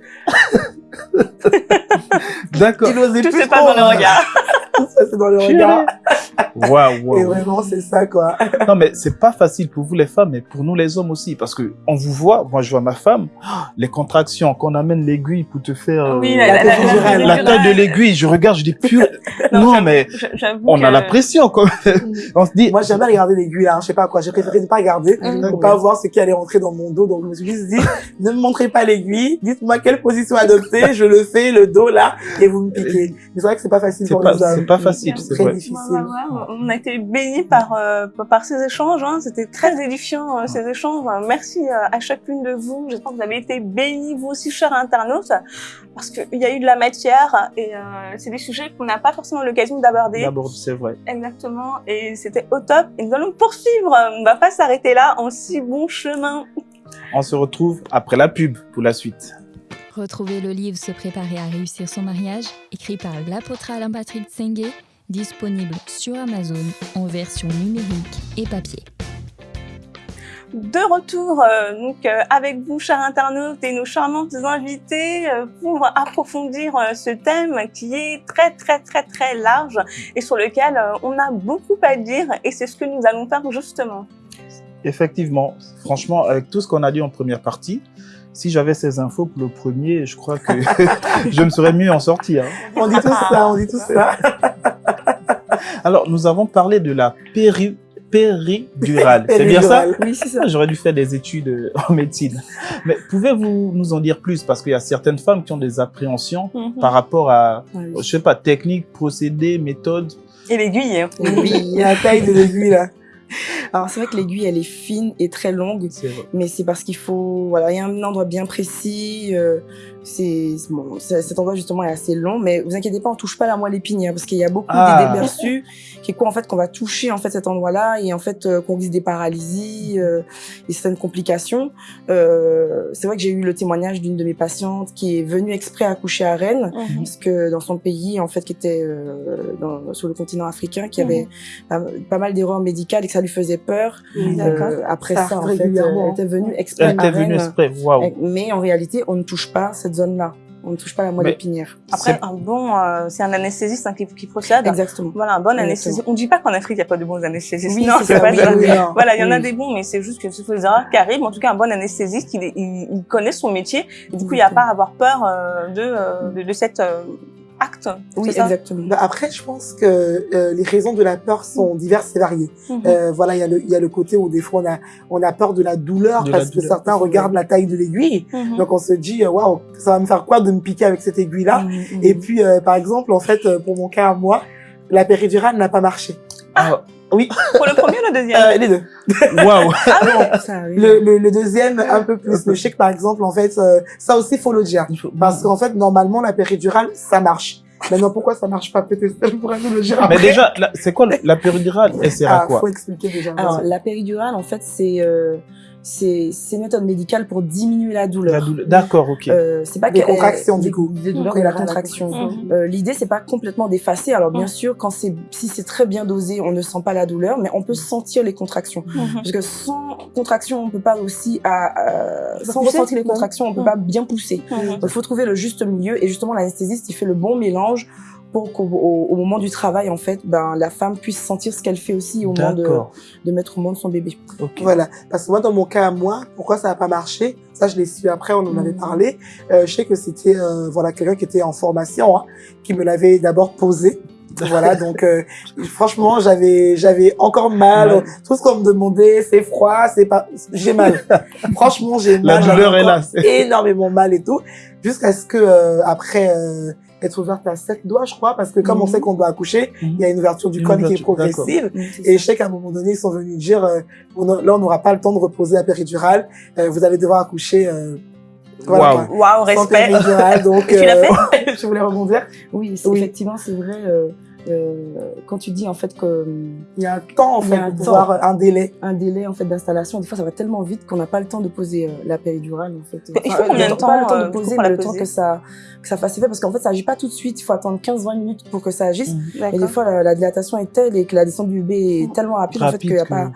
d'accord. il osait Tout plus c'est pas dans le regard. Tout ça c'est dans le regard. Waouh, Et waouh. vraiment c'est ça quoi. Non, mais c'est pas facile pour vous les femmes, mais pour nous les hommes aussi, parce que on vous voit, moi je vois ma femme, les contractions, quand on amène l'aiguille pour te faire euh, Oui, la- la- la- péridurale. la- la taille de l'aiguille, je regarde, je dis pur, Non, mais on a la pression quand même. On se dit, Moi, j'ai jamais regardé l'aiguille, là. Je sais pas quoi. J'ai préféré ne pas regarder Mhm. pour pas voir ce qui allait rentrer dans mon dos. Donc, je me suis juste dit, ne me montrez pas l'aiguille. Dites-moi quelle position adopter. Je le fais, le dos, là, et vous me piquez. Mais c'est vrai que c'est pas facile pour pas, les hommes. c'est pas facile, c'est Très vrai. difficile. Ouais, ouais, ouais. On a été bénis par euh, par ces échanges. Hein. C'était très édifiant euh, ces échanges. Merci euh, à chacune de vous. J'espère que vous avez été bénis vous aussi, chers internautes, parce qu'il y a eu de la matière et euh, c'est des sujets qu'on n'a pas forcément l'occasion d'aborder. D'abord, c'est vrai. Exactement. Et c'était au top. Et nous allons poursuivre. On va pas s'arrêter là en si bon chemin. On se retrouve après la pub pour la suite. Retrouvez le livre Se préparer à réussir son mariage, écrit par l'apôtre Alain-Patrick Tsengue, disponible sur Amazon en version numérique et papier. De retour euh, donc euh, avec vous, chers internautes, et nos charmantes invités euh, pour approfondir euh, ce thème qui est très très très très large et sur lequel euh, on a beaucoup à dire et c'est ce que nous allons faire justement. Effectivement, franchement, avec tout ce qu'on a dit en première partie, si j'avais ces infos pour le premier, je crois que je me serais mieux en sortir. hein. On dit tout ça, on dit tout ça. Alors, nous avons parlé de la péri péridurale. C'est bien ça? Oui, c'est ça. Ah, J'aurais dû faire des études euh, en médecine. Mais pouvez-vous nous en dire plus? Parce qu'il y a certaines femmes qui ont des appréhensions Mhm. par rapport à, Ouais, je sais pas, technique, procédé, méthode. Et l'aiguille. hein. Oui, il y a la taille de l'aiguille, là. Alors c'est vrai que l'aiguille elle est fine et très longue, mais c'est parce qu'il faut voilà il y a un endroit bien précis. euh, c'est bon c'est- cet endroit justement est assez long, mais vous inquiétez pas on touche pas la moelle épinière parce qu'il y a beaucoup Ah. d'idées perçues qui est quoi en fait qu'on va toucher en fait cet endroit-là et en fait euh, qu'on risque des paralysies euh, et certaines complications. Euh, c'est vrai que j'ai eu le témoignage d'une de mes patientes qui est venue exprès accoucher à Rennes Mhm. parce que dans son pays en fait qui était euh, dans, sur le continent africain qui avait pas, pas mal d'erreurs médicales et que ça lui faisait peur Oui. D'accord. euh, après Ça ça, en fait, elle était venue exprès Elle à était venue Rennes, exprès. Waouh. euh, mais en réalité, on ne touche pas cette zone-là. On ne touche pas la moelle Mais- épinière. Après, un bon, euh, c'est un anesthésiste hein, qui, qui procède. Exactement. Voilà, un bon Exactement. anesthésiste. On dit pas qu'en Afrique, il n'y a pas de bons anesthésistes. Oui, non, c'est pas ça. oui. Voilà, il y en a des bons, mais c'est juste que ce sont des erreurs qui arrivent. En tout cas, un bon anesthésiste, il, est- il, il connaît son métier. Et du coup, il n'y a pas à avoir peur euh, de, euh, de, de cette, euh, acte. Oui, ça exactement. Bah, après, je pense que euh, les raisons de la peur sont diverses et variées. Mhm. Euh, voilà, il y, a le- il y a le côté où des fois on a, on a peur de la douleur De la parce que douleur. certains regardent la taille de l'aiguille. Mhm. Donc on se dit, euh, waouh, ça va me faire quoi de me piquer avec cette aiguille-là? Mhm. Et puis, euh, par exemple, en fait, euh, pour mon cas à moi, la péridurale n'a pas marché. Ah, Pour le premier ou le deuxième? Euh, les deux. Waouh Ça arrive. Le, le, le deuxième, un peu plus. Mais je sais que, par exemple, en fait, euh, ça aussi, faut le dire. Faut- Parce qu'en fait, normalement, la péridurale, ça marche. Maintenant, pourquoi ça marche pas? Peut-être elle pourrait nous le dire Mais après. déjà, c'est quoi le- la péridurale? Elle sert à ah, quoi? faut expliquer déjà. Alors, la péridurale, en fait, c'est euh, c'est c'est une méthode médicale pour diminuer la douleur. La douleur. D'accord, ok. Euh, c'est pas Des que- contractions, du coup. Des douleurs Oui, et la contraction. Mhm. Euh, L'idée, c'est pas complètement d'effacer. Alors, bien Mhm. sûr, quand c'est si c'est très bien dosé, on ne sent pas la douleur, mais on peut sentir les contractions. Parce que sans contraction, on peut pas aussi, à, euh, sans pousser, ressentir les contractions, on peut pas bien pousser. Il faut trouver le juste milieu et justement l'anesthésiste il fait le bon mélange pour qu'au au, au moment du travail en fait ben la femme puisse sentir ce qu'elle fait aussi au moment de, de mettre au monde son bébé. ok. Voilà. Parce que moi, dans mon cas à moi, pourquoi ça n'a pas marché Ça, je l'ai su après, on en avait Mhm. parlé. Euh, je sais que c'était euh, voilà quelqu'un qui était en formation, hein, qui me l'avait d'abord posé. Voilà, donc euh, franchement, j'avais j'avais encore mal. Tout ce qu'on me demandait, c'est froid, c'est pas, j'ai mal. franchement, j'ai La mal. j'avais douleur est là. énormément mal et tout, jusqu'à ce que euh, après euh, être ouverte à sept doigts, je crois, parce que comme on Mhm. sait qu'on doit accoucher, il y a une ouverture du Une col qui est progressive. C'est Et je sais qu'à un moment donné, ils sont venus dire, euh, on a- là, on n'aura pas le temps de reposer la péridurale. Euh, vous allez devoir accoucher. Euh, voilà, quoi. Sans respect. péridurale. Donc, Tu l'as euh, je voulais rebondir. Oui, c'est- Oui. effectivement c'est vrai. Euh, quand tu dis en fait que euh, Il y a un temps, en fait, a un pour pouvoir euh, un délai. un délai en fait d'installation, des fois ça va tellement vite qu'on n'a pas le temps de poser euh, la péridurale en fait. Il faut combien de pas le temps de poser, mais le temps que ça que ça fasse effet parce qu'en fait ça agit pas tout de suite. Il faut attendre 15-20 minutes pour que ça agisse. Et des fois la, la dilatation est telle et que la descente du bébé est tellement rapide, en fait qu'il n'y a que- pas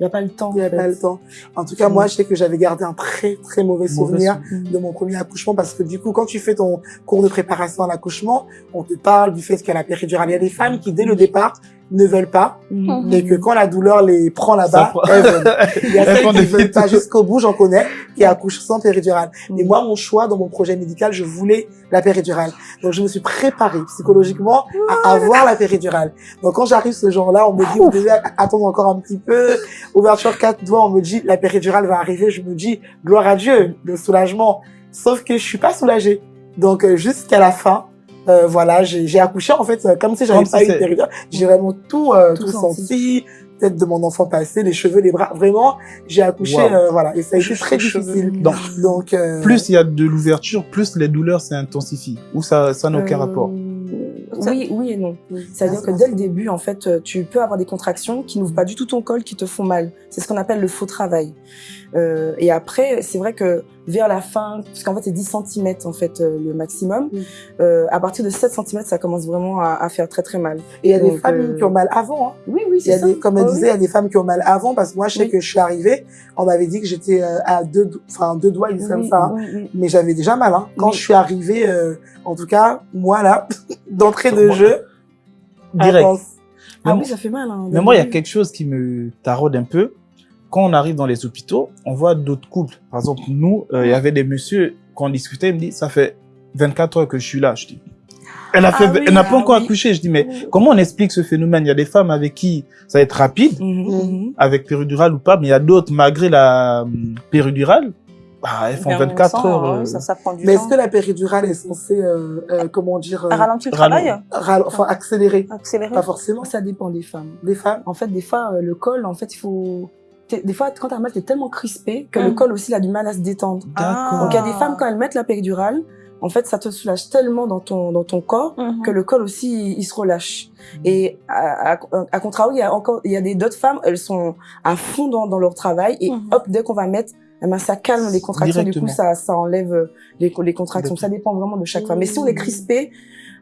il y a pas le temps. Il n'y en a fait. pas le temps. En tout cas, moi, je sais que j'avais gardé un très, très mauvais souvenir souvenir. de mon premier accouchement parce que du coup, quand tu fais ton cours de préparation à l'accouchement, on te parle du fait qu'il y a la péridurale. Il y a des femmes qui, dès le départ, ne veulent pas Mhm. et que quand la douleur les prend là-bas, prend- elles veulent. Il y a Elles celles qui des veulent pas jusqu'au bout, j'en connais, qui accouchent sans péridurale. Mhm. Et moi, mon choix dans mon projet médical, je voulais la péridurale. Donc, je me suis préparée psychologiquement à avoir la péridurale. Donc, quand j'arrive ce jour-là, on me dit, vous devez attendre encore un petit peu. Ouverture quatre doigts, on me dit, la péridurale va arriver. Je me dis, gloire à Dieu, le soulagement. Sauf que je suis pas soulagée. Donc, euh, jusqu'à la fin, euh, voilà, j'ai j'ai accouché, en fait, euh, comme si j'avais pas eu de. J'ai vraiment tout, euh, Tout tout, senti. Tête de mon enfant passé, les cheveux, les bras. Vraiment, j'ai accouché, Wow. euh, voilà. Et ça a été très difficile. Donc, Donc, euh, plus il y a de l'ouverture, plus les douleurs s'intensifient. Ou ça ça n'a aucun Euh, rapport. Oui, oui et non. oui, C'est-à-dire ça, que dès le début, en fait, euh, tu peux avoir des contractions qui n'ouvrent pas du tout ton col, qui te font mal. C'est ce qu'on appelle le faux travail. Euh, et après, c'est vrai que vers la fin, parce qu'en fait c'est 10 cm en fait euh, le maximum, euh, à partir de 7 cm, ça commence vraiment à, à faire très très mal. Et il y a des euh, qui ont mal avant. Hein. Oui, des, comme elle Oh, disait, il y a des femmes qui ont mal avant parce que moi, je sais Oui. que je suis arrivée, on m'avait dit que j'étais euh, à deux, enfin deux doigts, ils disent oui, comme ça. hein. Mais j'avais déjà mal. Hein. Quand Oui. je suis arrivée, euh, en tout cas, moi là, d'entrée de Moi, jeu, Direct. intense. Ah Mais oui, ça fait mal. Hein, Mais moi, il y a quelque chose qui me taraude un peu. Quand on arrive dans les hôpitaux, on voit d'autres couples. Par exemple, nous, euh, il y avait des messieurs, quand on discutait, ils me disent, ça fait 24 heures que je suis là. Je dis, elle a fait, Ah oui, elle n'a pas ah encore oui. accouché. Je dis, mais comment on explique ce phénomène? Il y a des femmes avec qui ça va être rapide, Mhm, mhm. avec péridurale ou pas, mais il y a d'autres, malgré la hum, péridurale, bah, elles font Bien, 24 on sent, heures. hein, euh, Ça, ça prend du Mais est-ce que la péridurale est censée, euh, euh, comment dire, euh, Ralentir le travail? Ral- enfin accélérer Accélérer Pas forcément. Ça dépend des femmes. Des femmes. En fait, des fois, le col, en fait, il faut. Des fois, quand t'as mal, t'es tellement crispé que le col aussi il a du mal à se détendre. Donc il y a des femmes quand elles mettent la péridurale, en fait ça te soulage tellement dans ton dans ton corps Mhm. que le col aussi il, il se relâche. Mhm. Et à, à, à contrario, il y a encore il y a des d'autres femmes, elles sont à fond dans, dans leur travail et Mhm. hop dès qu'on va mettre eh ben, ça calme les contractions, du coup ça, ça enlève euh, les, les contractions. Ça dépend vraiment de chaque femme. Mais si on est crispé,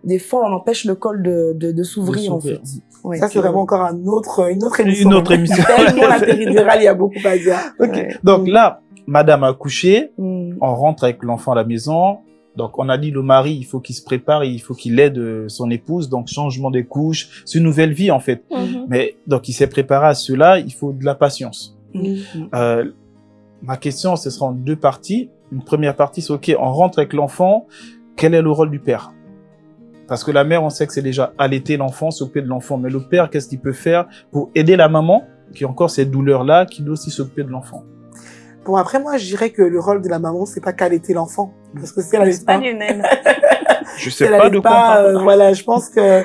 des fois on empêche le col de, de, de s'ouvrir en fait. Ouais. Ça, c'est vraiment encore un autre, une autre émission. Une autre émission. Tellement la péridurale, il y a beaucoup à dire. Ok. Ouais. Donc là, madame a accouché, Mm. on rentre avec l'enfant à la maison. Donc, on a dit le mari, il faut qu'il se prépare, il faut qu'il aide euh, son épouse. Donc, changement des couches, c'est une nouvelle vie en fait. Mhm. Mais donc, il s'est préparé à cela. Il faut de la patience. Mm. Euh, ma question, ce sera en deux parties. Une première partie, c'est ok, on rentre avec l'enfant. Quel est le rôle du père? Parce que la mère, on sait que c'est déjà allaiter l'enfant, s'occuper de l'enfant. Mais le père, qu'est-ce qu'il peut faire pour aider la maman, qui a encore cette douleur-là, qui doit aussi s'occuper de l'enfant? Bon, après, moi, je dirais que le rôle de la maman, c'est pas qu'allaiter l'enfant. Parce que si elle C'est pas Lionel. Je sais elle pas allait de quoi pas, parle. euh, voilà, je pense que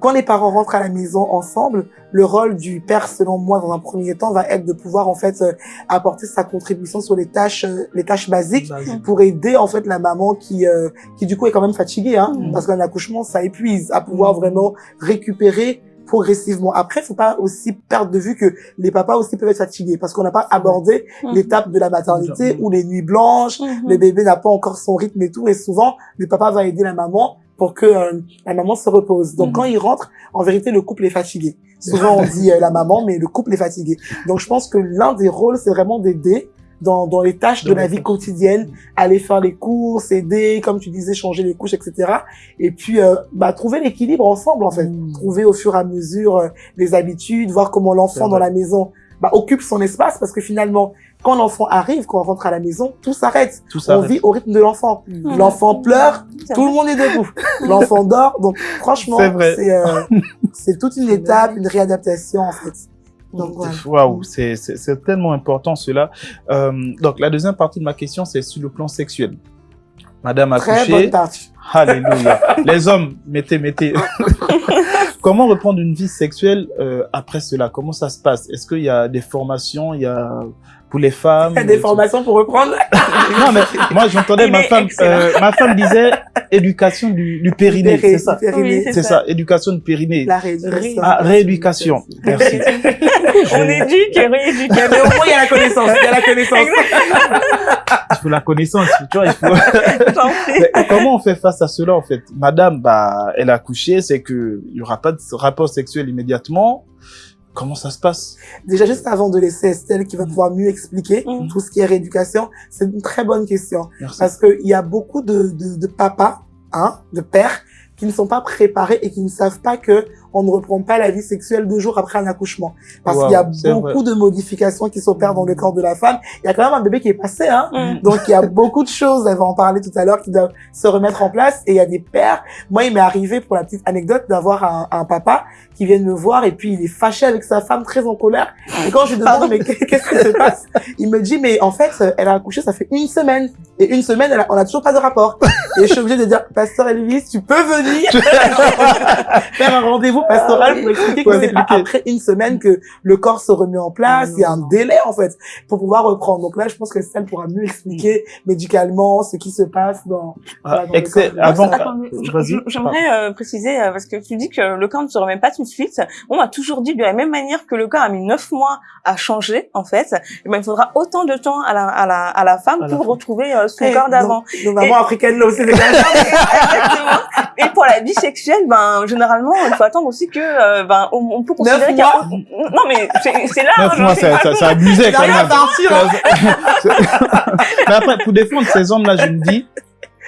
quand les parents rentrent à la maison ensemble, le rôle du père, selon moi, dans un premier temps, va être de pouvoir en fait euh, apporter sa contribution sur les tâches, euh, les tâches basiques pour aider en fait la maman qui, euh, qui du coup est quand même fatiguée, hein, Mhm. parce qu'un accouchement ça épuise, à pouvoir Mhm. vraiment récupérer progressivement. Après, faut pas aussi perdre de vue que les papas aussi peuvent être fatigués, parce qu'on n'a pas abordé Mhm. l'étape de la maternité ou les nuits blanches, Mhm. le bébé n'a pas encore son rythme et tout, et souvent, le papa va aider la maman pour que euh, la maman se repose. Donc, Mhm. quand il rentre, en vérité, le couple est fatigué. Souvent, on dit euh, la maman, mais le couple est fatigué. Donc, je pense que l'un des rôles, c'est vraiment d'aider dans, dans les tâches de la vie quotidienne, aller faire les courses, aider, comme tu disais, changer les couches, etc. Et puis, euh, bah, trouver l'équilibre ensemble, en fait. Mhm. Trouver au fur et à mesure euh, les habitudes, voir comment l'enfant dans la maison bah, occupe son espace, parce que finalement, quand l'enfant arrive, quand on rentre à la maison, tout s'arrête. On vit au rythme de l'enfant. Mhm. L'enfant pleure, tout le monde est debout. L'enfant dort. Donc, franchement, C'est euh, c'est toute une étape, une réadaptation, en fait. Donc, voilà. Waouh, c'est c'est- tellement important cela. Euh, donc la deuxième partie de ma question, c'est sur le plan sexuel. Madame a Très couché. bonne. Alléluia. Les hommes, mettez, mettez. Comment reprendre une vie sexuelle euh, après cela? Comment ça se passe? Est-ce qu'il y a des formations? Il y a pour les femmes? Il y a des formations pour reprendre? Non, mais moi j'entendais ma femme. euh, ma femme disait éducation du, du périnée. C'est ça. Oui, C'est ça. Éducation du périnée. La rééducation. Ah, rééducation. Merci. On éduque et rééduque. Mais au moins, il y a la connaissance. Il y a la connaissance. Il faut la connaissance. Tu vois, il faut. Mais comment on fait face à cela en fait? Madame, bah, elle a couché, c'est que il y aura pas de rapport sexuel immédiatement. Comment ça se passe? Déjà, juste avant de laisser Estelle qui va pouvoir mieux expliquer Mhm. tout ce qui est rééducation, c'est une très bonne question. Merci. Parce qu'il y a beaucoup de, de, de papas, hein, de pères, qui ne sont pas préparés et qui ne savent pas que on ne reprend pas la vie sexuelle deux jours après un accouchement. Parce Wow, qu'il y a beaucoup de modifications qui s'opèrent dans le corps de la femme. Il y a quand même un bébé qui est passé, hein. Mhm. Donc, il y a beaucoup de choses, elle va en parler tout à l'heure, qui doivent se remettre en place. Et il y a des pères. Moi, il m'est arrivé, pour la petite anecdote, d'avoir un, un papa qui vient me voir et puis il est fâché avec sa femme, très en colère. Et quand je lui demande, mais qu'est- qu'est-ce qui se passe? Il me dit, mais en fait, elle a accouché, ça fait une semaine. Et une semaine, elle a- on n'a toujours pas de rapport. Et je suis obligée de dire, Pasteur Elvis, tu peux venir faire un rendez-vous pastoral pour expliquer que c'est pas après une semaine que le corps se remet en place. Il y a un délai, en fait, pour pouvoir reprendre. Donc là, je pense que Estelle pourra mieux expliquer médicalement ce qui se passe dans, Ah, dans Avant, vas-y. je- J'aimerais euh, préciser, euh, parce que tu dis que le corps ne se remet pas tout de suite. On m'a toujours dit de la même manière que le corps a mis neuf mois à changer, en fait, eh ben, il faudra autant de temps à la, à la, à la femme À pour retrouver euh, son Eh, corps d'avant. Nos, mamans africaines, là aussi. Exactement. Et pour la vie sexuelle, ben, généralement, il faut attendre aussi que, euh, ben, on, on peut considérer qu'il y a... Non, mais c'est là, hein, neuf je mois, ça, ça, ça abusait quand même. partir, hein. Mais après, pour défendre ces hommes-là, je me dis,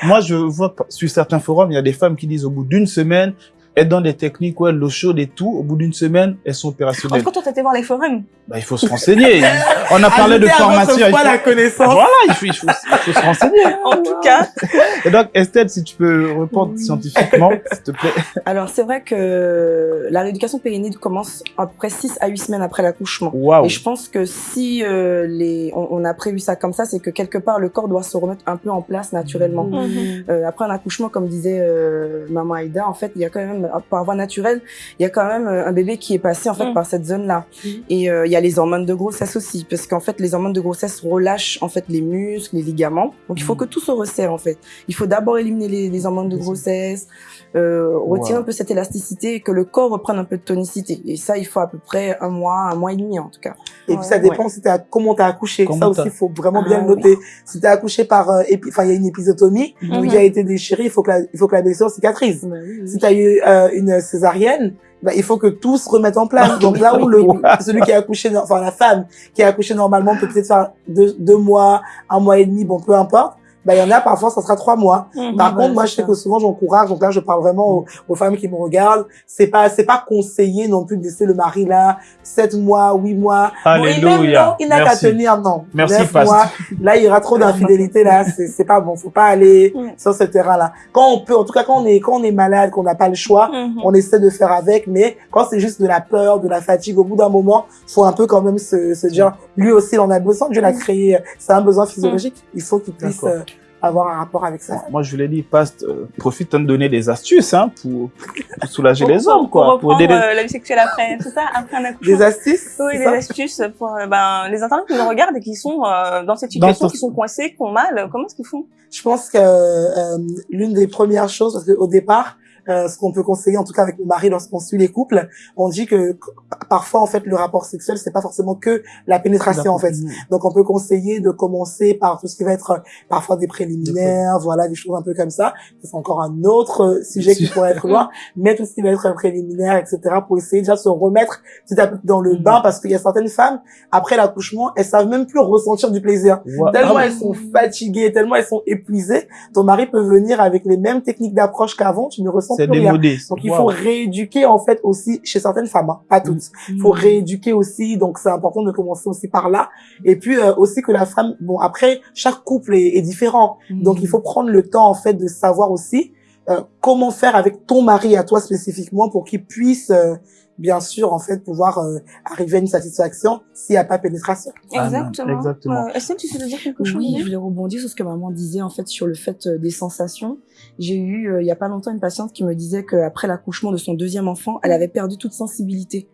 moi, je vois pas- sur certains forums, il y a des femmes qui disent au bout d'une semaine, elles donnent des techniques, ouais, l'eau chaude et tout. Au bout d'une semaine, elles sont En opérationnelles. tout cas, toi, t'étais voir les forums. Bah, il faut se renseigner. On a parlé de formation. il faut- la connaissance. Voilà, il faut, il faut, il faut se renseigner. En tout cas, Et donc, Estelle, si tu peux répondre Oui. scientifiquement, s'il te plaît. Alors, c'est vrai que la rééducation périnée commence à peu près 6 à 8 semaines après l'accouchement. Et je pense que si euh, les, on, on a prévu ça comme ça, c'est que quelque part le corps doit se remettre un peu en place naturellement. Mhm. Euh, après un accouchement, comme disait euh, maman Aïda, en fait, il y a quand même, par voie naturelle, il y a quand même euh, un bébé qui est passé en fait Mm. par cette zone-là. Mm. Et euh, il y a les hormones de grossesse aussi, parce qu'en fait, les hormones de grossesse relâchent en fait les muscles, les ligaments. Donc il faut Mm. que tout se resserre en fait. Il faut d'abord éliminer les, les hormones de grossesse, euh, retirer Wow. un peu cette élasticité et que le corps reprenne un peu de tonicité. Et ça, il faut à peu près un mois, un mois et demi en tout cas. Et puis ça dépend si t'as comment t'as accouché. Comment ça aussi, il faut vraiment bien Ah, le noter. Si t'as accouché par, euh, enfin, il y a une épisotomie Mhm. qui a été déchirée, il faut que la, il faut que la blessure cicatrise. Si t'as eu euh, une césarienne, bah, il faut que tout se remette en place. Donc là où le, celui qui a accouché, enfin la femme qui a accouché normalement peut peut-être faire deux, deux mois, un mois et demi, bon peu importe. Bah, il y en a parfois, ça sera trois mois. Mhm. Par contre, moi, je sais ça. que souvent, j'encourage. Donc là, je parle vraiment aux, aux femmes qui me regardent. C'est pas, c'est pas conseillé non plus de laisser le mari là, sept mois, huit mois. Bon, Alléluia. non, il n'a qu'à tenir, non. Merci, Neuf mois. Là, il y aura trop d'infidélité, là. C'est, c'est pas bon. Faut pas aller Mm. sur ce terrain-là. Quand on peut, en tout cas, quand on est, quand on est malade, qu'on n'a pas le choix, Mhm. on essaie de faire avec, mais quand c'est juste de la peur, de la fatigue, au bout d'un moment, faut un peu quand même se, se dire, lui aussi, il en a besoin, Dieu l'a créé, c'est un besoin physiologique, il faut qu'il puisse euh, avoir un rapport avec ça. Moi, je vous l'ai dit, Past, euh, profite de donner des astuces hein, pour, pour soulager les hommes, Pour quoi. Pour reprendre aider les... euh, la vie sexuelle après, c'est ça, après un accouchement. Des astuces Oui, des astuces pour euh, ben, les internautes qui nous regardent et qui sont euh, dans cette Dans situation, qui sont coincés, qui ont mal. Comment est-ce qu'ils font? Je pense que euh, l'une des premières choses, parce qu'au départ, euh, ce qu'on peut conseiller, en tout cas avec mon mari, lorsqu'on suit les couples, on dit que qu- parfois, en fait, le rapport sexuel, c'est pas forcément que la pénétration, en fait. Donc, on peut conseiller de commencer par tout ce qui va être euh, parfois des préliminaires, voilà, des choses un peu comme ça. C'est encore un autre euh, sujet qui pourrait être loin, mais tout ce qui va être préliminaire, etc., pour essayer déjà de se remettre petit à petit dans le bain, parce qu'il y a certaines femmes, après l'accouchement, elles savent même plus ressentir du plaisir. Ouais. Tellement Ah, elles sont fatiguées, tellement elles sont épuisées, ton mari peut venir avec les mêmes techniques d'approche qu'avant, tu ne ressens plus rien. Donc il Wow. faut rééduquer en fait aussi chez certaines femmes, hein, pas toutes. Il faut rééduquer aussi, donc c'est important de commencer aussi par là. Et puis euh, aussi que la femme, bon après chaque couple est, est différent, donc il faut prendre le temps en fait de savoir aussi euh, comment faire avec ton mari à toi spécifiquement pour qu'il puisse euh, bien sûr en fait pouvoir euh, arriver à une satisfaction s'il n'y a pas pénétration. Ah Exactement. exactement. Euh, Estelle, tu sais dire quelque chose Oui, je voulais rebondir sur ce que maman disait en fait sur le fait euh, des sensations. J'ai eu euh, il y a pas longtemps une patiente qui me disait qu'après l'accouchement de son deuxième enfant, elle avait perdu toute sensibilité.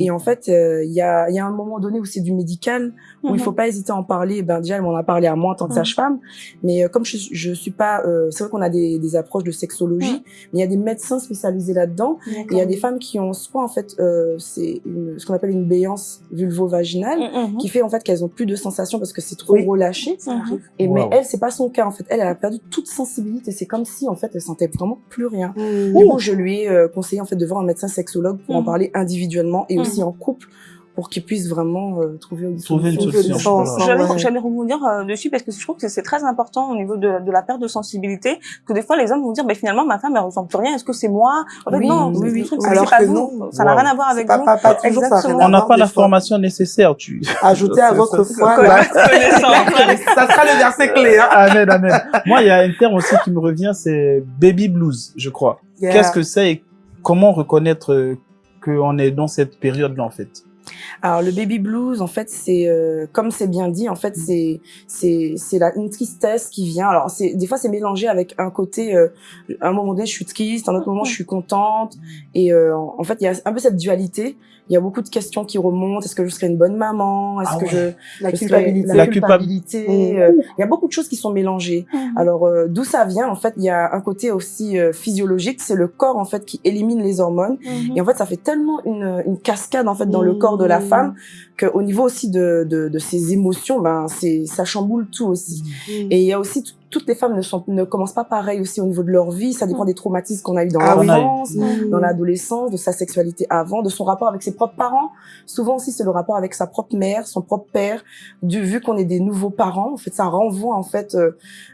Et en fait, euh, il y a il y a un moment donné où c'est du médical où il Mhm. faut pas hésiter à en parler. Ben déjà, elle m'en a parlé à moi en tant que Mhm. sage-femme, mais euh, comme je je suis pas, euh, c'est vrai qu'on a des, des approches de sexologie, mais il y a des médecins spécialisés là-dedans. Il y a des femmes qui ont soit en fait euh, c'est ce qu'on appelle une béance vulvo-vaginale qui fait en fait qu'elles ont plus de sensations parce que c'est trop Oui. relâché. Mhm. Et mais Wow. elle, c'est pas son cas en fait. Elle, elle a perdu toute sensibilité. C'est comme si en fait elle sentait vraiment plus rien. Mmh. Du coup, je lui ai euh, conseillé en fait de voir un médecin sexologue pour en parler individuellement et Mhm. aussi en couple pour qu'ils puissent vraiment euh, trouver une Trouver une solution. solution. Ensemble, J'allais ouais. j'allais rebondir euh, dessus parce que je trouve que c'est très important au niveau de, de la perte de sensibilité que des fois les hommes vont dire bah, finalement ma femme elle ressent plus rien est-ce que c'est moi? En fait Oui, non oui, oui. je trouve que Alors pas que vous. non. ça n'a Wow. rien à voir avec pas, vous pas, pas Exactement. On n'a pas des fois. l'information nécessaire. Tu... Ajoutez à votre ça, foi. Ça sera le verset clé. Hein. Amen, amen. Moi, il y a un terme aussi qui me revient, c'est baby blues, je crois. Yeah. Qu'est-ce que c'est et comment reconnaître euh, qu'on est dans cette période-là, en fait Alors le baby blues, en fait, c'est euh, comme c'est bien dit, en fait, c'est c'est c'est une tristesse qui vient. Alors c'est des fois c'est mélangé avec un côté, euh, un moment donné je suis triste, un autre moment je suis contente, et euh, en fait il y a un peu cette dualité. Il y a beaucoup de questions qui remontent. Est-ce que je serai une bonne maman? Est-ce Ah que ouais. je La culpabilité. La, culpabilité. culpa- euh, Il y a beaucoup de choses qui sont mélangées. Mhm. Alors euh, d'où ça vient? En fait, il y a un côté aussi euh, physiologique. C'est le corps en fait qui élimine les hormones. Mhm. Et en fait, ça fait tellement une, une cascade en fait dans le Mmh. corps de la femme qu'au niveau aussi de, de, de ses émotions, ben c'est ça chamboule tout aussi. Et il y a aussi toutes les femmes ne sont ne commencent pas pareil aussi au niveau de leur vie. Ça dépend des traumatismes qu'on a eu dans Ah l'enfance, Mmh. dans l'adolescence, de sa sexualité avant, de son rapport avec ses propres parents. Souvent aussi, c'est le rapport avec sa propre mère, son propre père. Du vu qu'on est des nouveaux parents, en fait, ça renvoie en fait, euh,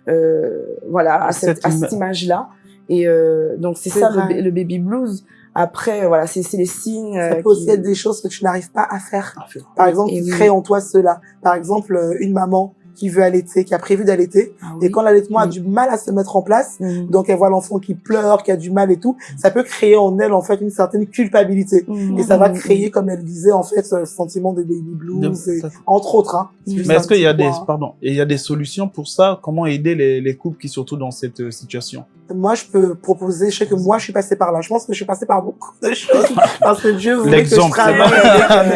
euh, voilà, à Cette cette, à cette image-là. Et euh, donc c'est ça le, ba- le baby blues. Après, voilà, c'est c'est les signes. Ça euh, peut aussi qui- être des choses que tu n'arrives pas à faire. Par exemple, Et qui oui. créent en toi cela. Par exemple, euh, une maman qui veut allaiter, qui a prévu d'allaiter, Ah et quand l'allaitement a Oui. du mal à se mettre en place, Mhm. donc elle voit l'enfant qui pleure, qui a du mal et tout, ça peut créer en elle en fait une certaine culpabilité. Et ça va créer, comme elle disait, en fait, ce sentiment de baby blues, et, entre autres. Hein. Mais est-ce qu'il y a des, point. pardon, et il y a des solutions pour ça? Comment aider les, les couples qui sont surtout dans cette euh, situation? Moi, je peux proposer, je sais que moi, je suis passée par là. Je pense que je suis passée par beaucoup de choses. parce que Dieu voulait que je travaille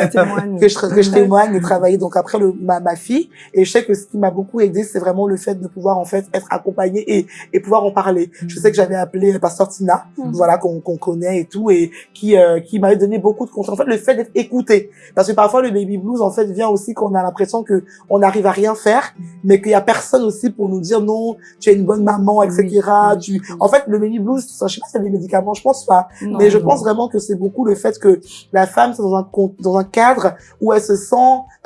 euh, témoigne. que je, que je témoigne et travailler donc après le, ma, ma fille et je sais que ce qui m'a beaucoup aidé c'est vraiment le fait de pouvoir en fait être accompagnée et, et pouvoir en parler je sais que j'avais appelé pasteur Tina Mhm. voilà qu'on qu'on connaît et tout et qui euh, qui m'avait donné beaucoup de conseils en fait le fait d'être écouté parce que parfois le baby blues en fait vient aussi qu'on a l'impression que on n'arrive à rien faire mais qu'il y a personne aussi pour nous dire non tu es une bonne maman etc Oui. En fait, le baby blues, ça, je sais pas si c'est des médicaments, je pense pas. Non, mais je non. pense vraiment que c'est beaucoup le fait que la femme, c'est dans un, dans un cadre où elle se sent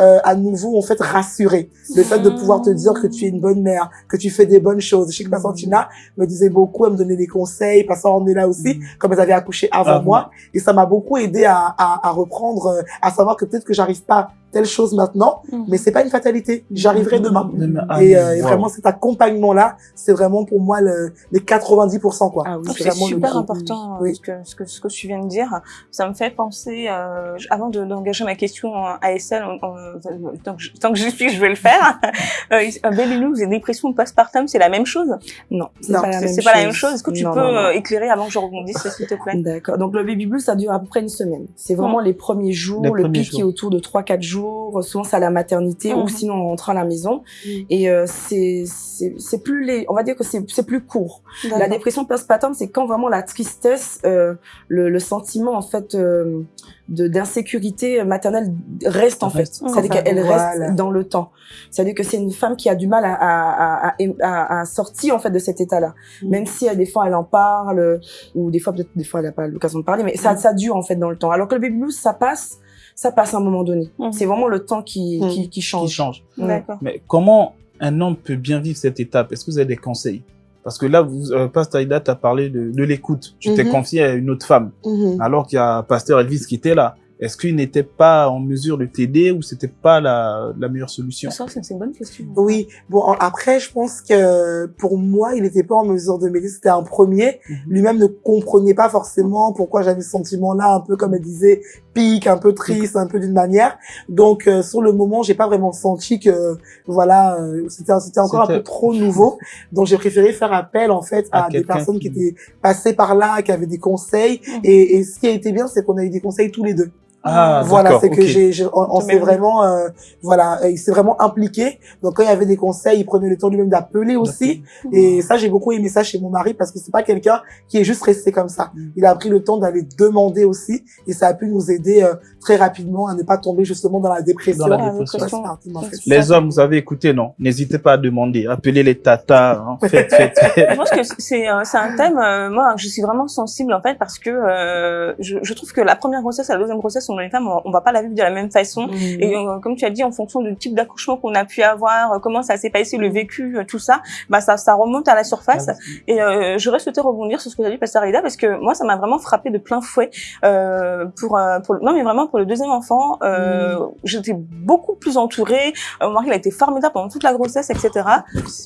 euh, à nouveau, en fait, rassurée. Le fait de pouvoir te dire que tu es une bonne mère, que tu fais des bonnes choses. Je sais que ma Santina me disait beaucoup, elle me donnait des conseils, parce qu'on est là aussi, comme elle avait accouché avant moi. Et ça m'a beaucoup aidé à, à, à reprendre, euh, à savoir que peut-être que j'arrive pas telle chose maintenant, Mhm. mais c'est pas une fatalité. J'arriverai demain. Ah, Et, euh, et wow. vraiment, cet accompagnement-là, c'est vraiment pour moi le, les 90%, quoi. Ah oui, C'est vraiment le super important euh, Oui. ce, que, ce, que, ce que tu viens de dire. Ça me fait penser, euh, avant de- d'engager ma question en ASL, en- en- tant, que je, tant que j'y suis, je vais le faire. Euh, un baby blues et dépression post-partum, c'est la même chose? Non, c'est Non, pas la C'est même c'est chose. pas la même chose. Est-ce que tu Non, peux non, non. euh, éclairer avant que je rebondisse, s'il te plaît? D'accord. Donc le baby blues, ça dure à peu près une semaine. C'est vraiment les premiers jours, Les le premiers pic est autour de 3-4 jours. Souvent c'est à la maternité ou sinon on rentre à la maison. Mhm. Et euh, c'est c'est c'est plus les, on va dire que c'est c'est plus court. La dépression postpartum, c'est quand vraiment la tristesse, euh, le, le sentiment en fait euh, de d'insécurité maternelle reste en fait. Reste. C'est-à-dire Enfin, qu'elle voilà. reste dans le temps. C'est-à-dire que c'est une femme qui a du mal à, à, à, à, à sortir en fait de cet état-là. Mhm. Même si euh, des fois elle en parle ou des fois peut-être des fois elle n'a pas l'occasion de parler, mais ça Mhm. ça dure en fait dans le temps. Alors que le baby blues, ça passe, ça passe à un moment donné. C'est vraiment le temps qui qui, qui qui change. change. Mais comment un homme peut bien vivre cette étape? Est-ce que vous avez des conseils? Parce que là, vous, euh, Pasteur Aïda, tu as parlé de, de l'écoute. Tu t'es Mhm. confié à une autre femme, Mhm. alors qu'il y a Pasteur Elvis qui était là. Est-ce qu'il n'était pas en mesure de t'aider ou c'était pas la, la meilleure solution? Ça, c'est une bonne question. Oui, bon après je pense que pour moi il n'était pas en mesure de m'aider, c'était un premier. Mhm. Lui-même ne comprenait pas forcément pourquoi j'avais ce sentiment-là, un peu comme elle disait, pique, un peu triste, un peu d'une manière. Donc euh, sur le moment j'ai pas vraiment senti que voilà euh, c'était c'était encore un peu trop nouveau. Donc j'ai préféré faire appel en fait À à, des personnes qui- qui étaient passées par là, qui avaient des conseils. Et, et ce qui a été bien c'est qu'on a eu des conseils tous les deux. Ah, voilà, c'est que j'ai, j'ai- on, s'est vraiment, euh, voilà, il s'est vraiment impliqué. Donc quand il y avait des conseils, il prenait le temps lui-même d'appeler aussi. Et ça, j'ai beaucoup aimé ça chez mon mari parce que c'est pas quelqu'un qui est juste resté comme ça. Mm. Il a pris le temps d'aller demander aussi, et ça a pu nous aider euh, très rapidement à ne pas tomber justement dans la dépression. Dans la Ah, dépression. Ça, c'est parti, en fait. Les hommes, vous avez écouté, non? N'hésitez pas à demander. Appelez les tatas. hein. Faites, faites, faites. Je pense que c'est euh, c'est un thème, euh, moi, je suis vraiment sensible en fait parce que euh, je, je trouve que la première grossesse et la deuxième grossesse, on les femmes, on, va pas la vivre de la même façon. Mhm. Et euh, comme tu as dit, en fonction du type d'accouchement qu'on a pu avoir, euh, comment ça s'est passé, le vécu, euh, tout ça, bah ça, ça remonte à la surface. Et euh, j'aurais souhaité rebondir sur ce que tu as dit, Pasteur Aïda, parce que moi, ça m'a vraiment frappé de plein fouet. Euh, pour, euh, pour, non, mais vraiment pour le deuxième enfant, euh, j'étais beaucoup plus entourée. Mon mari, il a été formidable pendant toute la grossesse, etc.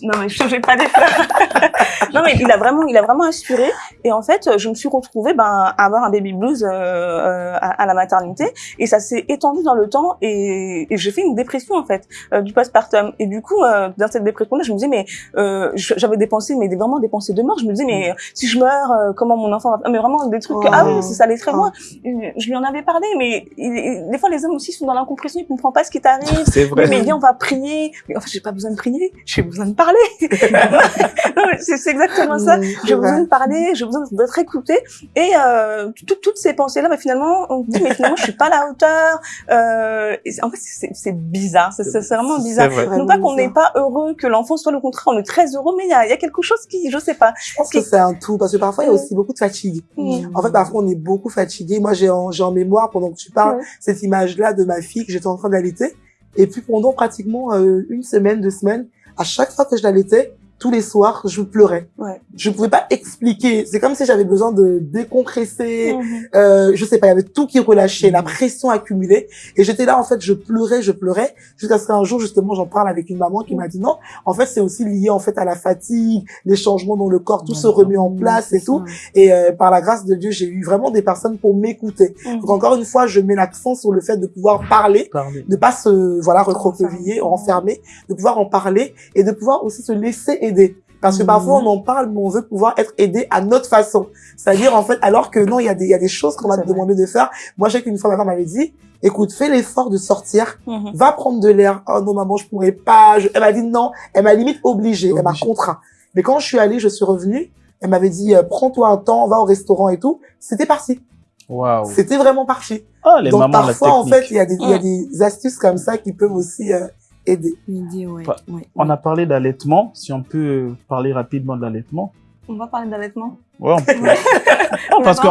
Non, mais je ne vais pas des non, mais il a vraiment, il a vraiment assuré. Et en fait, je me suis retrouvée ben, à avoir un baby blues à, à la maternité. Et ça s'est étendu dans le temps. Et, et j'ai fait une dépression, en fait, euh, du postpartum. Et du coup, euh, dans cette dépression-là, je me disais, mais euh, j'avais des pensées, mais vraiment des pensées de mort. Je me disais, mais euh, si je meurs, euh, comment mon enfant va... Ah, Mais vraiment des trucs, Oh. ah oui, c'est ça allait très Oh. loin. Je lui en avais parlé, mais il- il- des fois, les hommes aussi sont dans l'incompréhension, ils comprennent pas ce qui t'arrive. C'est vrai. Oui, mais viens, on va prier. Mais en fait, j'ai pas besoin de prier, j'ai besoin de parler. mais c'est exactement ça. Mm, J'ai besoin de parler, j'ai besoin d'être écouté. Et euh, tout- toutes ces pensées-là, bah, finalement, on dit, mais finalement, je suis pas à la hauteur. Euh, en fait, c'est c'est bizarre. C'est c'est vraiment bizarre. Vrai. Non pas qu'on n'est pas heureux, que l'enfant soit le contraire, on est très heureux, mais il y a, il y a quelque chose qui, je sais pas. Je pense que c'est un tout, parce que parfois, il y a aussi beaucoup de fatigue. Mm. En fait, parfois, on est beaucoup fatigué. Moi, j'ai en, j'ai en mémoire, pendant que tu parles, cette image-là de ma fille que j'étais en train d'allaiter. Et puis, pendant pratiquement euh, une semaine, deux semaines, à chaque fois que je l'allaitais, tous les soirs, je pleurais. Ouais. Je pouvais pas expliquer. C'est comme si j'avais besoin de décompresser. Mhm. Euh, je sais pas, il y avait tout qui relâchait, la Mhm. pression accumulée. Et j'étais là, en fait, je pleurais, je pleurais. Jusqu'à ce qu'un jour, justement, j'en parle avec une maman qui m'a dit non. En fait, c'est aussi lié, en fait, à la fatigue, les changements dans le corps, tout se remet en place et tout. Et euh, par la grâce de Dieu, j'ai eu vraiment des personnes pour m'écouter. Mhm. Donc encore une fois, je mets l'accent sur le fait de pouvoir parler, Parlez. de pas se voilà recroqueviller, enfermer, de pouvoir en parler et de pouvoir aussi se laisser aider. Parce que parfois on en parle, mais on veut pouvoir être aidé à notre façon. C'est-à-dire en fait, alors que non, il y a des il y a des choses qu'on va te demander de faire. Moi, je sais qu'une fois ma femme m'avait dit, écoute, fais l'effort de sortir, Mhm. va prendre de l'air. Oh non maman, je pourrais pas. Je- Elle m'a dit non. Elle m'a limite obligée. Elle m'a contraint. Mais quand je suis allée, je suis revenue. Elle m'avait dit, euh, prends-toi un temps, va au restaurant et tout. C'était parti. Waouh. C'était vraiment parti. Ah, les Donc mamans, la parfois, en fait, il y, a des, il y a des astuces comme ça qui peuvent aussi euh, aider. Midi, ouais. Pas- ouais. On a parlé d'allaitement. Si on peut parler rapidement de l'allaitement. On va parler d'allaitement. Ouais, on peut- On parce va qu'on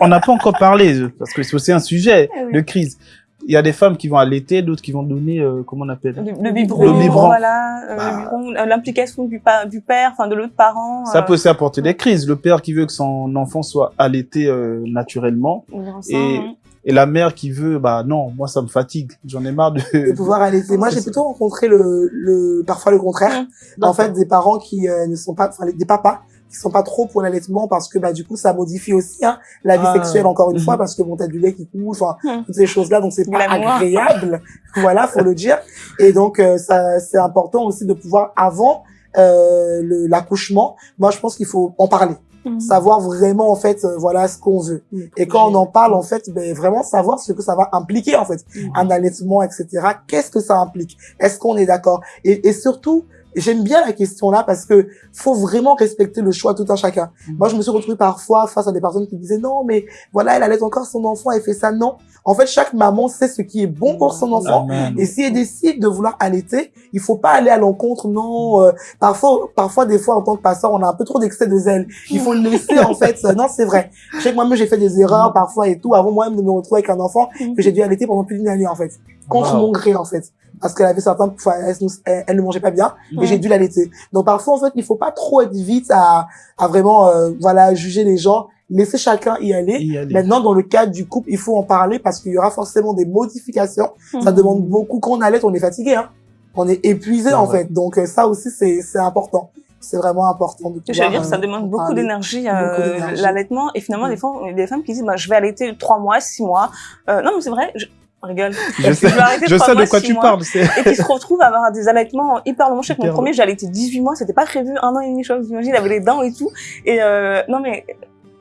on n'a pas encore parlé, parce que c'est aussi un sujet Eh oui. de crise. Il y a des femmes qui vont allaiter, d'autres qui vont donner, euh, comment on appelle? Le, le biberon, Le biberon. voilà, euh, Bah. euh, l'implication du, pa- du père, enfin de l'autre parent. Ça euh, peut aussi apporter des crises. Le père qui veut que son enfant soit allaité euh, naturellement, Et- hein. Et la mère qui veut, bah non, moi ça me fatigue. J'en ai marre de. de pouvoir allaiter. Moi, j'ai plutôt rencontré le, le, parfois le contraire. En fait, des parents qui euh, ne sont pas, enfin, des papas qui sont pas trop pour l'allaitement parce que, bah, du coup, ça modifie aussi, hein, la vie Ah. sexuelle, encore une Mhm. fois, parce que bon, t'as du lait qui coule, enfin, toutes ces choses-là, donc c'est pas agréable. voilà, faut le dire. Et donc, euh, ça, c'est important aussi de pouvoir, avant, euh, le- l'accouchement, moi, je pense qu'il faut en parler. Mhm. Savoir vraiment, en fait, euh, voilà, ce qu'on veut. Et quand on en parle, en fait, ben, vraiment savoir ce que ça va impliquer, en fait. Un allaitement, etc. Qu'est-ce que ça implique? Est-ce qu'on est d'accord? Et, et surtout, j'aime bien la question là parce que faut vraiment respecter le choix de tout un chacun. Mhm. Moi, je me suis retrouvé parfois face à des personnes qui disaient non, mais voilà, elle allait encore son enfant, elle fait ça. Non. En fait, chaque maman sait ce qui est bon pour son enfant. Amen. Et si elle décide de vouloir allaiter, il faut pas aller à l'encontre. Non, euh, parfois, parfois, des fois, en tant que pasteur, on a un peu trop d'excès de zèle. Il faut le laisser, en fait. Non, c'est vrai. Je sais que moi-même, j'ai fait des erreurs parfois et tout, avant moi-même de me retrouver avec un enfant que j'ai dû allaiter pendant plus d'une année, en fait. Contre Wow. mon gré, en fait. Parce qu'elle avait certains, enfin, elle, nous- elle- elle ne mangeait pas bien et Ouais. j'ai dû l'allaiter. Donc, parfois, en fait, il faut pas trop être vite à, à vraiment, euh, voilà, juger les gens. Laisser chacun y aller. Y aller. Maintenant, dans le cadre du couple, il faut en parler parce qu'il y aura forcément des modifications. Ça Mhm. demande beaucoup. Quand on allait, on est fatigué, hein. On est épuisé, en vrai. fait. Donc, euh, ça aussi, c'est, c'est important. C'est vraiment important de Je veux pouvoir, dire, ça euh, demande en beaucoup parler. d'énergie, Beaucoup euh, l'allaitement. Et finalement, des fois, il y a des femmes qui disent, bah, je vais allaiter trois mois, six mois. Euh, non, mais c'est vrai, je on rigole. Je sais, je sais de quoi tu mois. parles. Et qui se retrouvent à avoir des allaitements hyper longs. Je sais que mon premier, j'ai allaité 18 mois, c'était pas prévu, un an et demi, je crois, vous imaginez, il avait les dents et tout. Et euh, non, mais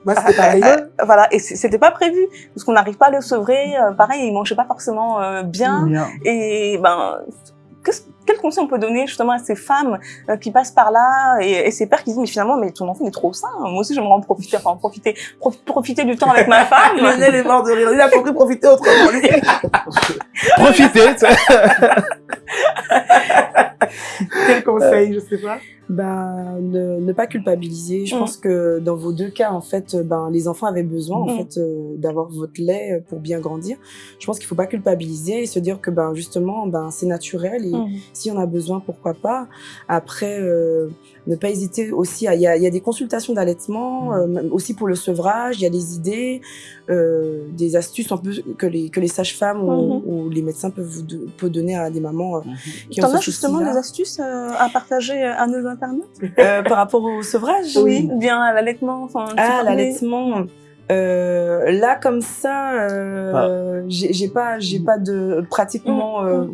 Moi, c'était pareil. euh, voilà, et c'était pas prévu, parce qu'on n'arrive pas à le sevrer. euh, pareil, il mangeait pas forcément euh, bien. Bien. Et ben, qu'est-ce- quel conseil on peut donner justement à ces femmes euh, qui passent par là et, et ces pères qui disent mais finalement mais ton enfant il est trop sain. Moi aussi j'aimerais en profiter, enfin en profiter, prof- profiter du temps avec ma femme. Lionel est mort de rire. Il a compris profiter autrement. lui. Sais. Quel conseil, je sais pas. Bah, ne, ne pas culpabiliser. Je Mm. pense que dans vos deux cas, en fait, ben, les enfants avaient besoin, en Mm. fait, euh, d'avoir votre lait euh, pour bien grandir. Je pense qu'il faut pas culpabiliser et se dire que, ben, justement, ben, c'est naturel et Mhm. Si on a besoin, pourquoi pas. Après, euh, ne pas hésiter aussi il y a, il y a des consultations d'allaitement, euh, même aussi pour le sevrage, il y a des idées, euh, des astuces un peu que les, que les sages-femmes ou, ou les médecins peuvent vous peuvent donner à des mamans euh, qui ont ce as justement des astuces euh, à partager à nos internautes? Euh, par rapport au sevrage? Oui. Bien à l'allaitement, enfin. Ah, l'allaitement. Euh, là comme ça, euh, j'ai j'ai pas, j'ai pas de pratiquement euh,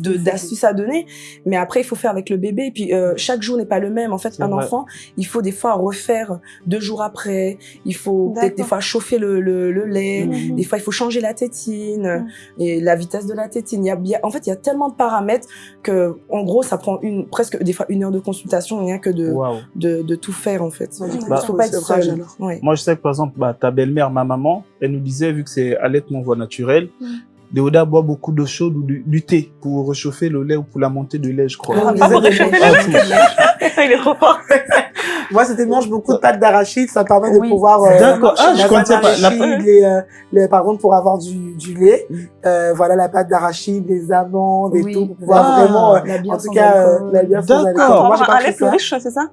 de d'astuces à donner. Mais après, il faut faire avec le bébé. Et puis euh, chaque jour n'est pas le même. En fait, un vrai. enfant, il faut des fois refaire deux jours après. Il faut peut-être des fois chauffer le, le, le lait. Mhm. Des fois, il faut changer la tétine et la vitesse de la tétine. Il y a, y a- en fait, il y a tellement de paramètres que, en gros, ça prend une presque des fois une heure de consultation rien que de de, de tout faire en fait. Ouais, Il bah, faut pas être alors. Ouais. Moi, je sais que par exemple, bah, ta belle-mère, ma maman, elle nous disait, vu que c'est allaitement voie naturelle, Mm. Déoda boit beaucoup d'eau chaude ou du, du thé pour réchauffer le lait ou pour la montée de lait, je crois. Ah, pas pour réchauffer. Il est trop fort. Moi, c'était mange beaucoup de pâtes d'arachide. Ça permet de pouvoir, euh, D'accord. Ah, la je pâte connaissais pas. La- d'arachide, les, euh, les- par contre, pour avoir du, du lait, Mm. euh, voilà, la pâte d'arachide, les amandes et Oui. tout, pour pouvoir Ah. vraiment, euh, en tout cas, euh, la bière D'accord. Moi, j'ai avoir pas un lait pris plus ça. riche, c'est ça?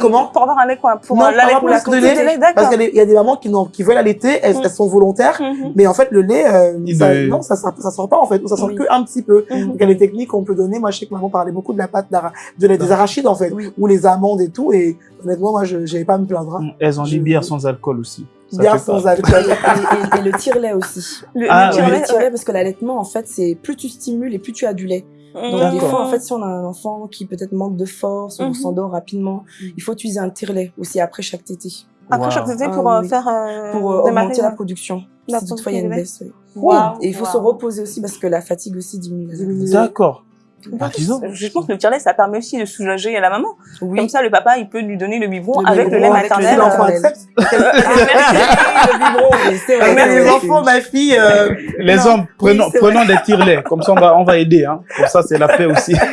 Comment Pour avoir un lait quoi Pour Non, euh, pour la de lait, d'accord. Parce qu'il y a des mamans qui, veulent allaiter, elles, Mm. elles sont volontaires, Mhm. mais en fait, le lait, euh, ça, est- non, ça, ça, ça sort pas, en fait, ou ça sort Oui. que un petit peu. Mhm. Donc, il y a des techniques qu'on peut donner. Moi, je sais que maman parlait beaucoup de la pâte d'ara- de la- des arachides, en fait, Oui. ou les amandes et tout, et honnêtement, moi, je, j'avais pas à me plaindre. hein. Elles ont dit bière sans alcool aussi. Fait sans alcool. et- et le tire-lait aussi. Le, Ah, le tire-lait, parce que l'allaitement, en fait, c'est plus tu stimules et plus tu as du lait. Ouais. Donc, des fois, en fait, si on a un enfant qui peut-être manque de force ou Mhm. s'endort rapidement, il faut utiliser un tire-lait aussi après chaque tété. Après Wow. chaque tété pour euh, oui. faire euh, Pour euh, augmenter la production. La si toutefois il y a une baisse. oui. Wow. Et il faut se reposer aussi parce que la fatigue aussi diminue. D'accord. 10 ans. Je pense que le tire-lait, ça permet aussi de soulager la maman. Oui. Comme ça, le papa, il peut lui donner le biberon Le avec le lait biberon, avec le maternel. L'enfant accepte. le biberon, oui, c'est vrai, Mais c'est les enfants, ma fille, euh, Les Non, hommes, prenons, oui, prenons des tire-laits. Comme ça, on va, on va aider. Hein. Comme ça, c'est la paix aussi.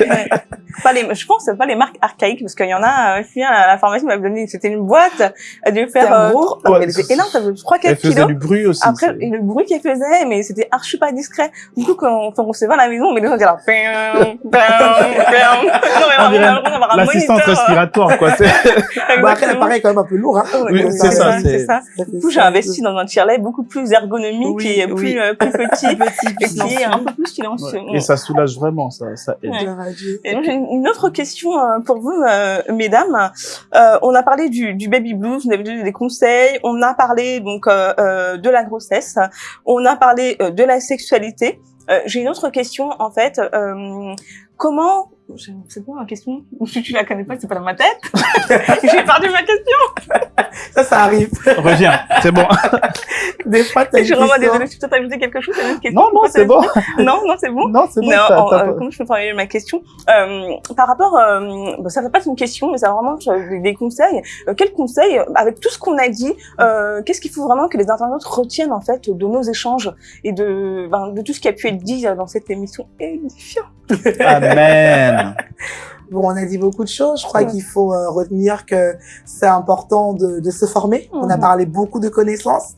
Pas les, je pense pas les marques archaïques parce qu'il y en a, euh, fille, à la pharmacie m'a donné, c'était une boîte, elle devait faire, un euh, gros. Ouais, elle était c'est- énorme, ça faisait 3-4 Elle faisait kilos. du bruit aussi. Après, le bruit qu'elle faisait, mais c'était archi pas discret. Du coup, quand on, quand on se va à la maison, mais les gens étaient L'assistance respiratoire, quoi. bah, après, elle paraît quand même un peu lourd, hein. Oui, c'est ça, C'est ça. Du coup, j'ai investi dans un tire-lait beaucoup plus ergonomique Oui, et plus, oui. euh, plus petit, Petit, et puis qui est un silencieux. peu plus silencieux. Ouais. Et ça soulage vraiment, ça, ça aide. Ouais. Gloire à Dieu. Et donc, j'ai une autre question euh, pour vous, euh, mesdames. Euh, on a parlé du, du baby blues, on a donné des conseils, on a parlé donc de la grossesse, on a parlé euh, de la sexualité. Euh, j'ai une autre question en fait. Euh, comment c'est quoi ma question Si tu la connais pas, c'est pas dans ma tête. j'ai perdu ma question. Ça, ça arrive. Reviens, c'est bon. Des fois, t'as Je suis vraiment désolée. Si toi t'as ajouté quelque chose, une question. Non, non, c'est bon. Non, non, c'est bon. Non, c'est bon. Non, t'as euh, comment je peux formuler ma question euh, Par rapport, euh, bon, ça va pas être une question, mais ça va vraiment être des, conseils. Euh, quels conseils, avec tout ce qu'on a dit, euh, qu'est-ce qu'il faut vraiment que les internautes retiennent en fait de nos échanges et de, ben, de tout ce qui a pu être dit dans cette émission édifiante? Amen. Bon, on a dit beaucoup de choses. Je crois qu'il faut euh, retenir que c'est important de, de se former. On a Mhm. parlé beaucoup de connaissances.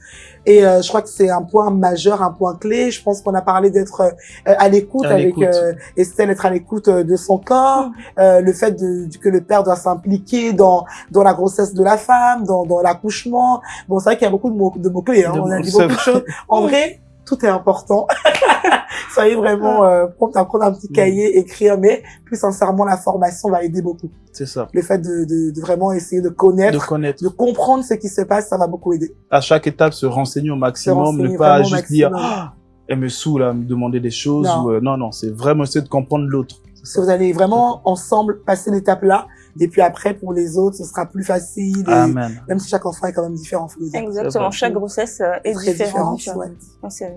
Et euh, je crois que c'est un point majeur, un point clé. Je pense qu'on a parlé d'être euh, à l'écoute avec euh, Estelle, être à l'écoute euh, de son corps, euh, le fait de, que le père doit s'impliquer dans dans la grossesse de la femme, dans, dans l'accouchement. Bon, c'est vrai qu'il y a beaucoup de mots de mots clés. Hein. De On a dit beaucoup de choses. En vrai, tout est important. Soyez vraiment euh, prompt à prendre un petit Mhm. cahier, écrire, mais plus sincèrement, la formation va aider beaucoup. C'est ça. Le fait de, de, de vraiment essayer de De connaître, connaître. de comprendre ce qui se passe, ça va beaucoup aider. À chaque étape, se renseigner au maximum, renseigner ne pas juste dire, ah, elle me saoule à me demander des choses. Non. ou, euh, non, non, c'est vraiment essayer de comprendre l'autre. Que vous allez vraiment ensemble passer l'étape là, et puis après, pour les autres, ce sera plus facile. Amen. Même si chaque enfant est quand même différent, faut le dire. Exactement. Chaque grossesse euh, est Très différente. ouais. C'est-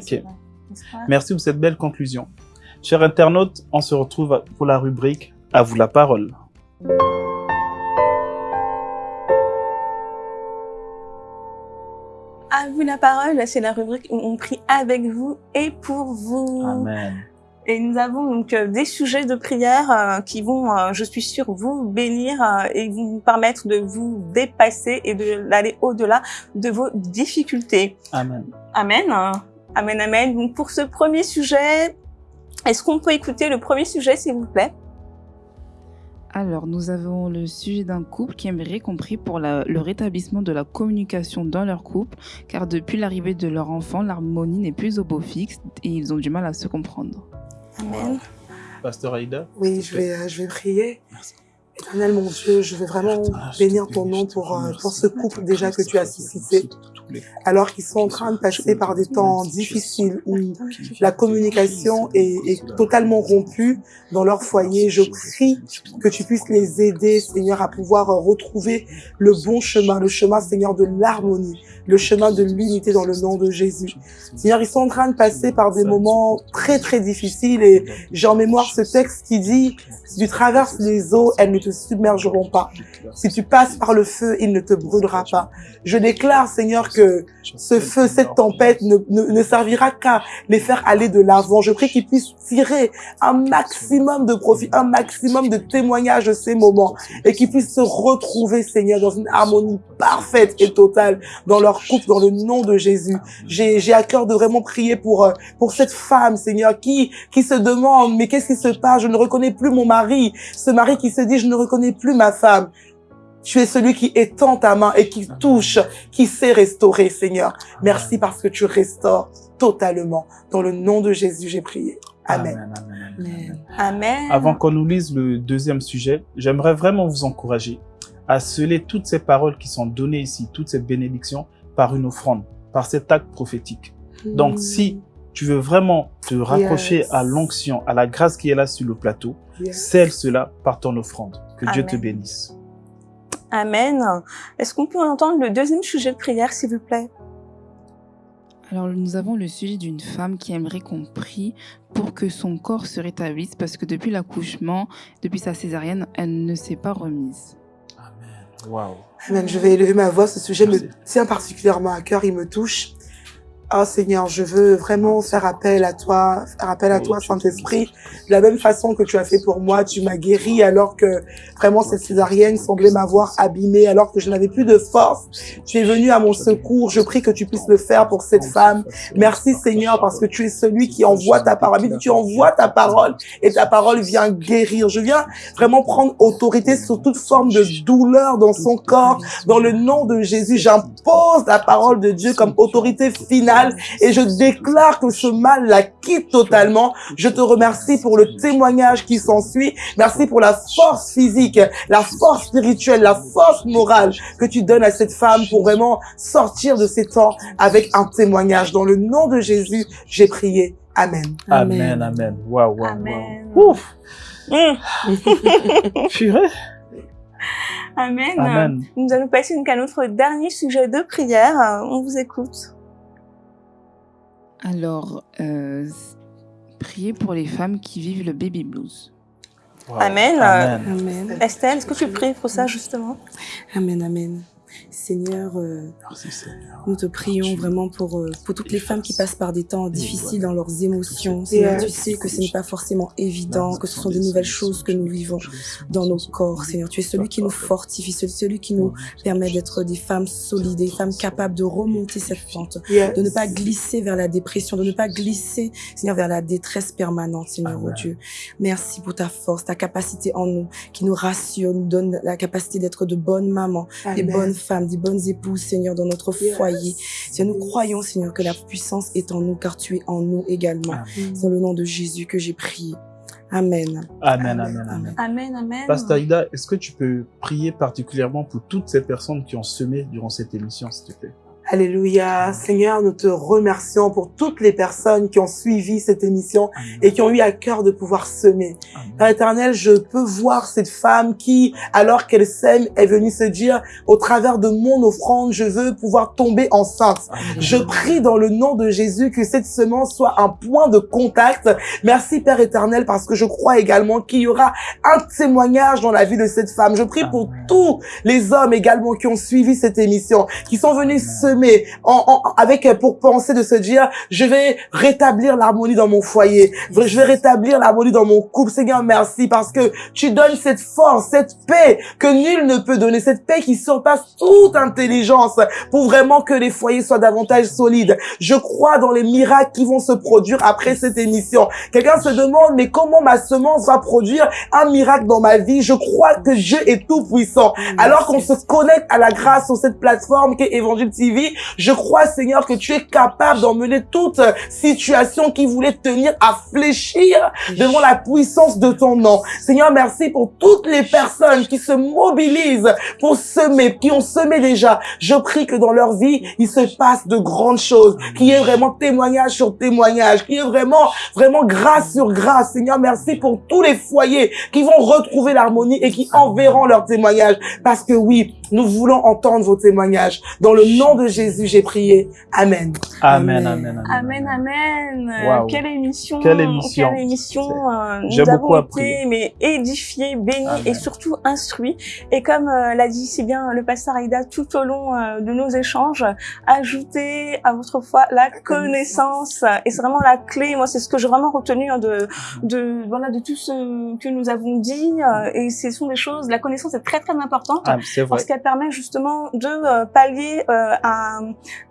c'est- Merci pour cette belle conclusion. Chers internautes, on se retrouve pour la rubrique À vous la parole. À vous la parole, c'est la rubrique où on prie avec vous et pour vous. Amen. Et nous avons donc euh, des sujets de prière euh, qui vont, euh, je suis sûre, vous bénir et vous permettre de vous dépasser et de- d'aller au-delà de vos difficultés. Amen. Amen. Amen, amen. Donc pour ce premier sujet, est-ce qu'on peut écouter le premier sujet, s'il vous plaît? Alors, nous avons le sujet d'un couple qui aimerait qu'on prie pour la- le rétablissement de la communication dans leur couple, car depuis l'arrivée de leur enfant, l'harmonie n'est plus au beau fixe et ils ont du mal à se comprendre. Amen. Pasteur Aïda. Oui, je vais, euh, je vais prier. Éternel mon Dieu, je veux vraiment bénir ton nom pour, euh, pour ce couple déjà que tu as suscité, alors qu'ils sont en train de passer par des temps difficiles où la communication est, est totalement rompue dans leur foyer. Je prie que tu puisses les aider, Seigneur, à pouvoir retrouver le bon chemin, le chemin, Seigneur, de l'harmonie, le chemin de l'unité dans le nom de Jésus. Seigneur, ils sont en train de passer par des moments très, très difficiles et j'ai en mémoire ce texte qui dit, si tu traverses les eaux, elles ne te submergeront pas. Si tu passes par le feu, il ne te brûlera pas. Je déclare, Seigneur, que ce feu, cette tempête ne, ne, ne servira qu'à les faire aller de l'avant. Je prie qu'ils puissent tirer un maximum de profit, un maximum de témoignages de ces moments et qu'ils puissent se retrouver, Seigneur, dans une harmonie parfaite et totale dans leur couple, dans le nom de Jésus. J'ai, j'ai à cœur de vraiment prier pour, euh, pour cette femme, Seigneur, qui, qui se demande, mais qu'est-ce qui se passe? Je ne reconnais plus mon mari. Ce mari qui se dit, je ne reconnais plus ma femme. Tu es celui qui étend ta main et qui touche, qui sait restaurer, Seigneur. Merci parce que tu restaures totalement. Dans le nom de Jésus, j'ai prié. Amen. Amen, amen. Avant qu'on nous lise le deuxième sujet, j'aimerais vraiment vous encourager à sceller toutes ces paroles qui sont données ici, toutes ces bénédictions, par une offrande, par cet acte prophétique. Donc, si tu veux vraiment te rapprocher Yes. à l'onction, à la grâce qui est là sur le plateau, Yes. scelle cela par ton offrande. Que Dieu te Amen. bénisse. Amen. Est-ce qu'on peut entendre le deuxième sujet de prière, s'il vous plaît? Alors nous avons le sujet d'une femme qui aimerait qu'on prie pour que son corps se rétablisse parce que depuis l'accouchement, depuis sa césarienne, elle ne s'est pas remise. Amen. Waouh. Amen. Je vais élever ma voix. Ce sujet me tient particulièrement à cœur. Il me touche. Oh Seigneur, je veux vraiment faire appel à toi, faire appel à toi, Saint-Esprit. De la même façon que tu as fait pour moi, tu m'as guéri alors que vraiment cette césarienne semblait m'avoir abîmée, alors que je n'avais plus de force. Tu es venu à mon secours. Je prie que tu puisses le faire pour cette femme. Merci Seigneur parce que tu es celui qui envoie ta parole. Tu envoies ta parole et ta parole vient guérir. Je viens vraiment prendre autorité sur toute forme de douleur dans son corps. Dans le nom de Jésus, j'impose la parole de Dieu comme autorité finale et je déclare que ce mal la quitte totalement. Je te remercie pour le témoignage qui s'ensuit. Merci pour la force physique, la force spirituelle, la force morale que tu donnes à cette femme pour vraiment sortir de ces temps avec un témoignage. Dans le nom de Jésus, j'ai prié. Amen. Amen, amen. Waouh, waouh, Amen. waouh. Ouf. Mmh. Purée. Amen. Amen. Nous allons passer donc à notre dernier sujet de prière. On vous écoute. Alors, euh, priez pour les femmes qui vivent le baby blues. Amen. Amen. Estelle, est-ce que tu pries pour ça justement? Amen, amen. Seigneur, euh, Merci Seigneur. nous te prions vraiment pour, euh, pour toutes les femmes qui passent par des temps difficiles dans leurs émotions. Seigneur, tu sais que ce n'est pas forcément évident, que ce sont de nouvelles choses que nous vivons dans nos corps. Seigneur, tu es celui qui nous fortifie, celui qui nous permet d'être des femmes solides, des femmes capables de remonter cette pente, de ne pas glisser vers la dépression, de ne pas glisser, Seigneur, vers la détresse permanente, Seigneur, oh. Dieu. Merci pour ta force, ta capacité en nous, qui nous rassure, nous donne la capacité d'être de bonnes mamans, des bonnes femmes, des bonnes épouses, Seigneur, dans notre foyer. Seigneur, nous croyons, Seigneur, que la puissance est en nous, car tu es en nous également. Amen. C'est dans le nom de Jésus que j'ai prié. Amen. Amen, amen, amen. Amen, amen. Pasteur Aïda, est-ce que tu peux prier particulièrement pour toutes ces personnes qui ont semé durant cette émission, s'il te plaît? Alléluia. Seigneur, nous te remercions pour toutes les personnes qui ont suivi cette émission Amen. et qui ont eu à cœur de pouvoir semer. Père éternel, je peux voir cette femme qui, alors qu'elle sème, est venue se dire, au travers de mon offrande, je veux pouvoir tomber enceinte. Amen. Je prie dans le nom de Jésus que cette semence soit un point de contact. Merci Père éternel parce que je crois également qu'il y aura un témoignage dans la vie de cette femme. Je prie pour tous les hommes également qui ont suivi cette émission, qui sont venus Amen. Semer en, en- avec pour penser de se dire, je vais rétablir l'harmonie dans mon foyer. Je vais rétablir l'harmonie dans mon couple. Seigneur, merci parce que tu donnes cette force, cette paix que nul ne peut donner, cette paix qui surpasse toute intelligence pour vraiment que les foyers soient davantage solides. Je crois dans les miracles qui vont se produire après cette émission. Quelqu'un se demande, mais comment ma semence va produire un miracle dans ma vie? Je crois que Dieu est tout puissant. Alors qu'on se connecte à la grâce sur cette plateforme qui est Évangile TV, je crois, Seigneur, que tu es capable d'emmener toute situation qui voulait tenir à fléchir devant la puissance de ton nom. Seigneur, merci pour toutes les personnes qui se mobilisent pour semer, qui ont semé déjà. Je prie que dans leur vie, il se passe de grandes choses, qu'il y ait vraiment témoignage sur témoignage, qu'il y ait vraiment, vraiment grâce sur grâce. Seigneur, merci pour tous les foyers qui vont retrouver l'harmonie et qui enverront leurs témoignages. Parce que oui, nous voulons entendre vos témoignages. Dans le nom de Jésus, j'ai prié. Amen. Amen, Amen. amen, amen. Amen. Waouh. Quelle émission. Quelle émission. Quelle émission. euh, J'ai nous beaucoup avons appris. été mais, édifiés, bénis Amen. et surtout instruits. Et comme euh, l'a dit si bien le pasteur Aïda tout au long euh, de nos échanges, ajoutez à votre foi la connaissance. Et c'est vraiment la clé. Moi, c'est ce que j'ai vraiment retenu hein, de, de, voilà, de tout ce que nous avons dit. euh, et ce sont des choses, la connaissance est très, très importante. Ah, c'est vrai. Qu'elle permet justement de euh, pallier euh, à,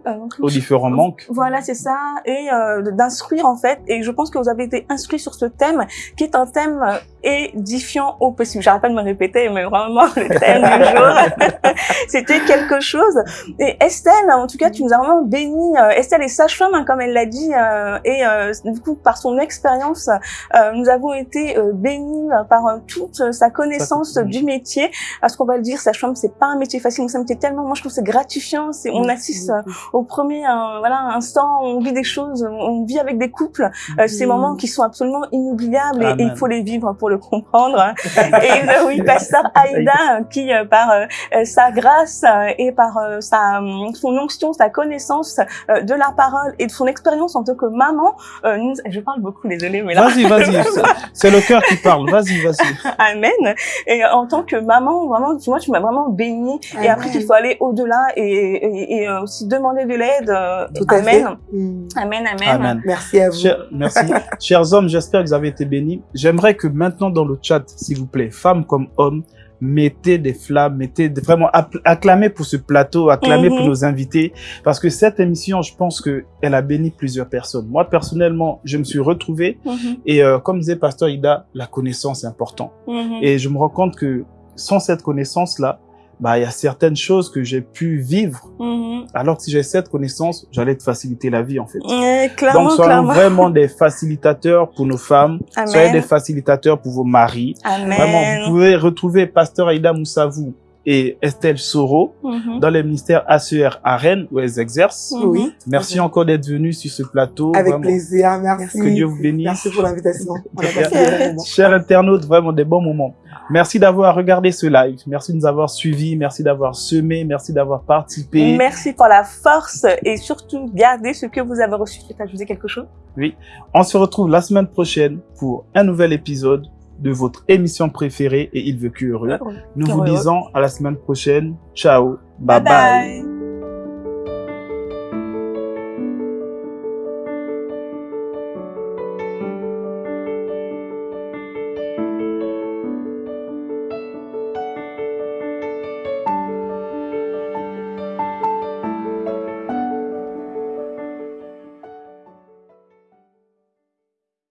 euh, Aux différents manques. voilà, c'est ça, et euh, d'instruire en fait. Et je pense que vous avez été instruits sur ce thème, qui est un thème édifiant au possible. J'arrête pas de me répéter, mais vraiment le thème du jour, c'était quelque chose. Et Estelle, en tout cas, tu nous as vraiment béni. Estelle est sage-femme, hein, comme elle l'a dit, euh, et euh, du coup, par son expérience, euh, nous avons été bénis par toute sa connaissance du métier. Parce qu'on va le dire, sage-femme, c'est pas un métier facile, mais c'est un métier tellement, moi je trouve que c'est gratifiant. C'est, on assiste euh, au premier euh, voilà instant, on vit des choses, on vit avec des couples, euh, ces moments qui sont absolument inoubliables et, et il faut les vivre pour le comprendre. hein. Et euh, oui, pasteur Aïda, qui par sa grâce et par sa hum, son onction, sa connaissance de la parole et de son expérience en tant que maman, nous, je parle beaucoup, désolée, mais là, Vas-y, vas-y. c'est- le cœur qui parle. Vas-y, vas-y. Amen. Et en tant que maman, vraiment, vois, tu m'as vraiment bénie. Et après, qu'il faut aller au-delà et, et, et, euh, aussi demander de l'aide. Tout à fait. amen. Amen. Amen. Amen. Merci à vous. Cher- merci. Chers hommes, j'espère que vous avez été bénis. J'aimerais que maintenant dans le chat, s'il vous plaît, femmes comme hommes, mettez des flammes, mettez des- vraiment acclamez pour ce plateau, acclamez pour Mhm. nos invités, parce que cette émission, je pense que elle a béni plusieurs personnes. Moi personnellement, je me suis retrouvé Mhm. et euh, comme disait Pasteur Ida, la connaissance est importante. Mhm. Et je me rends compte que sans cette connaissance là, bah il y a certaines choses que j'ai pu vivre, Mhm. alors que si j'ai cette connaissance, j'allais te faciliter la vie en fait. Euh, clairement, Donc, soyons clairement. vraiment des facilitateurs pour nos femmes. Amen. Soyez des facilitateurs pour vos maris. Amen. Vraiment, vous pouvez retrouver Pasteur Aïda Moussavou et Estelle Soro Mhm. dans les ministères ACR à Rennes où elles exercent. Mhm. Oui. Merci encore d'être venus sur ce plateau. Avec Vraiment. plaisir. Merci. Que Dieu vous bénisse. Merci pour l'invitation. Chers internautes, vraiment des bons moments. Merci d'avoir regardé ce live. Merci de nous avoir suivis. Merci d'avoir semé. Merci d'avoir participé. Merci pour la force et surtout gardez ce que vous avez reçu. Tu veux ajouter quelque chose? On se retrouve la semaine prochaine pour un nouvel épisode de votre émission préférée et Il veut que heureux. Nous vous disons à la semaine prochaine. Ciao. bye. bye. bye.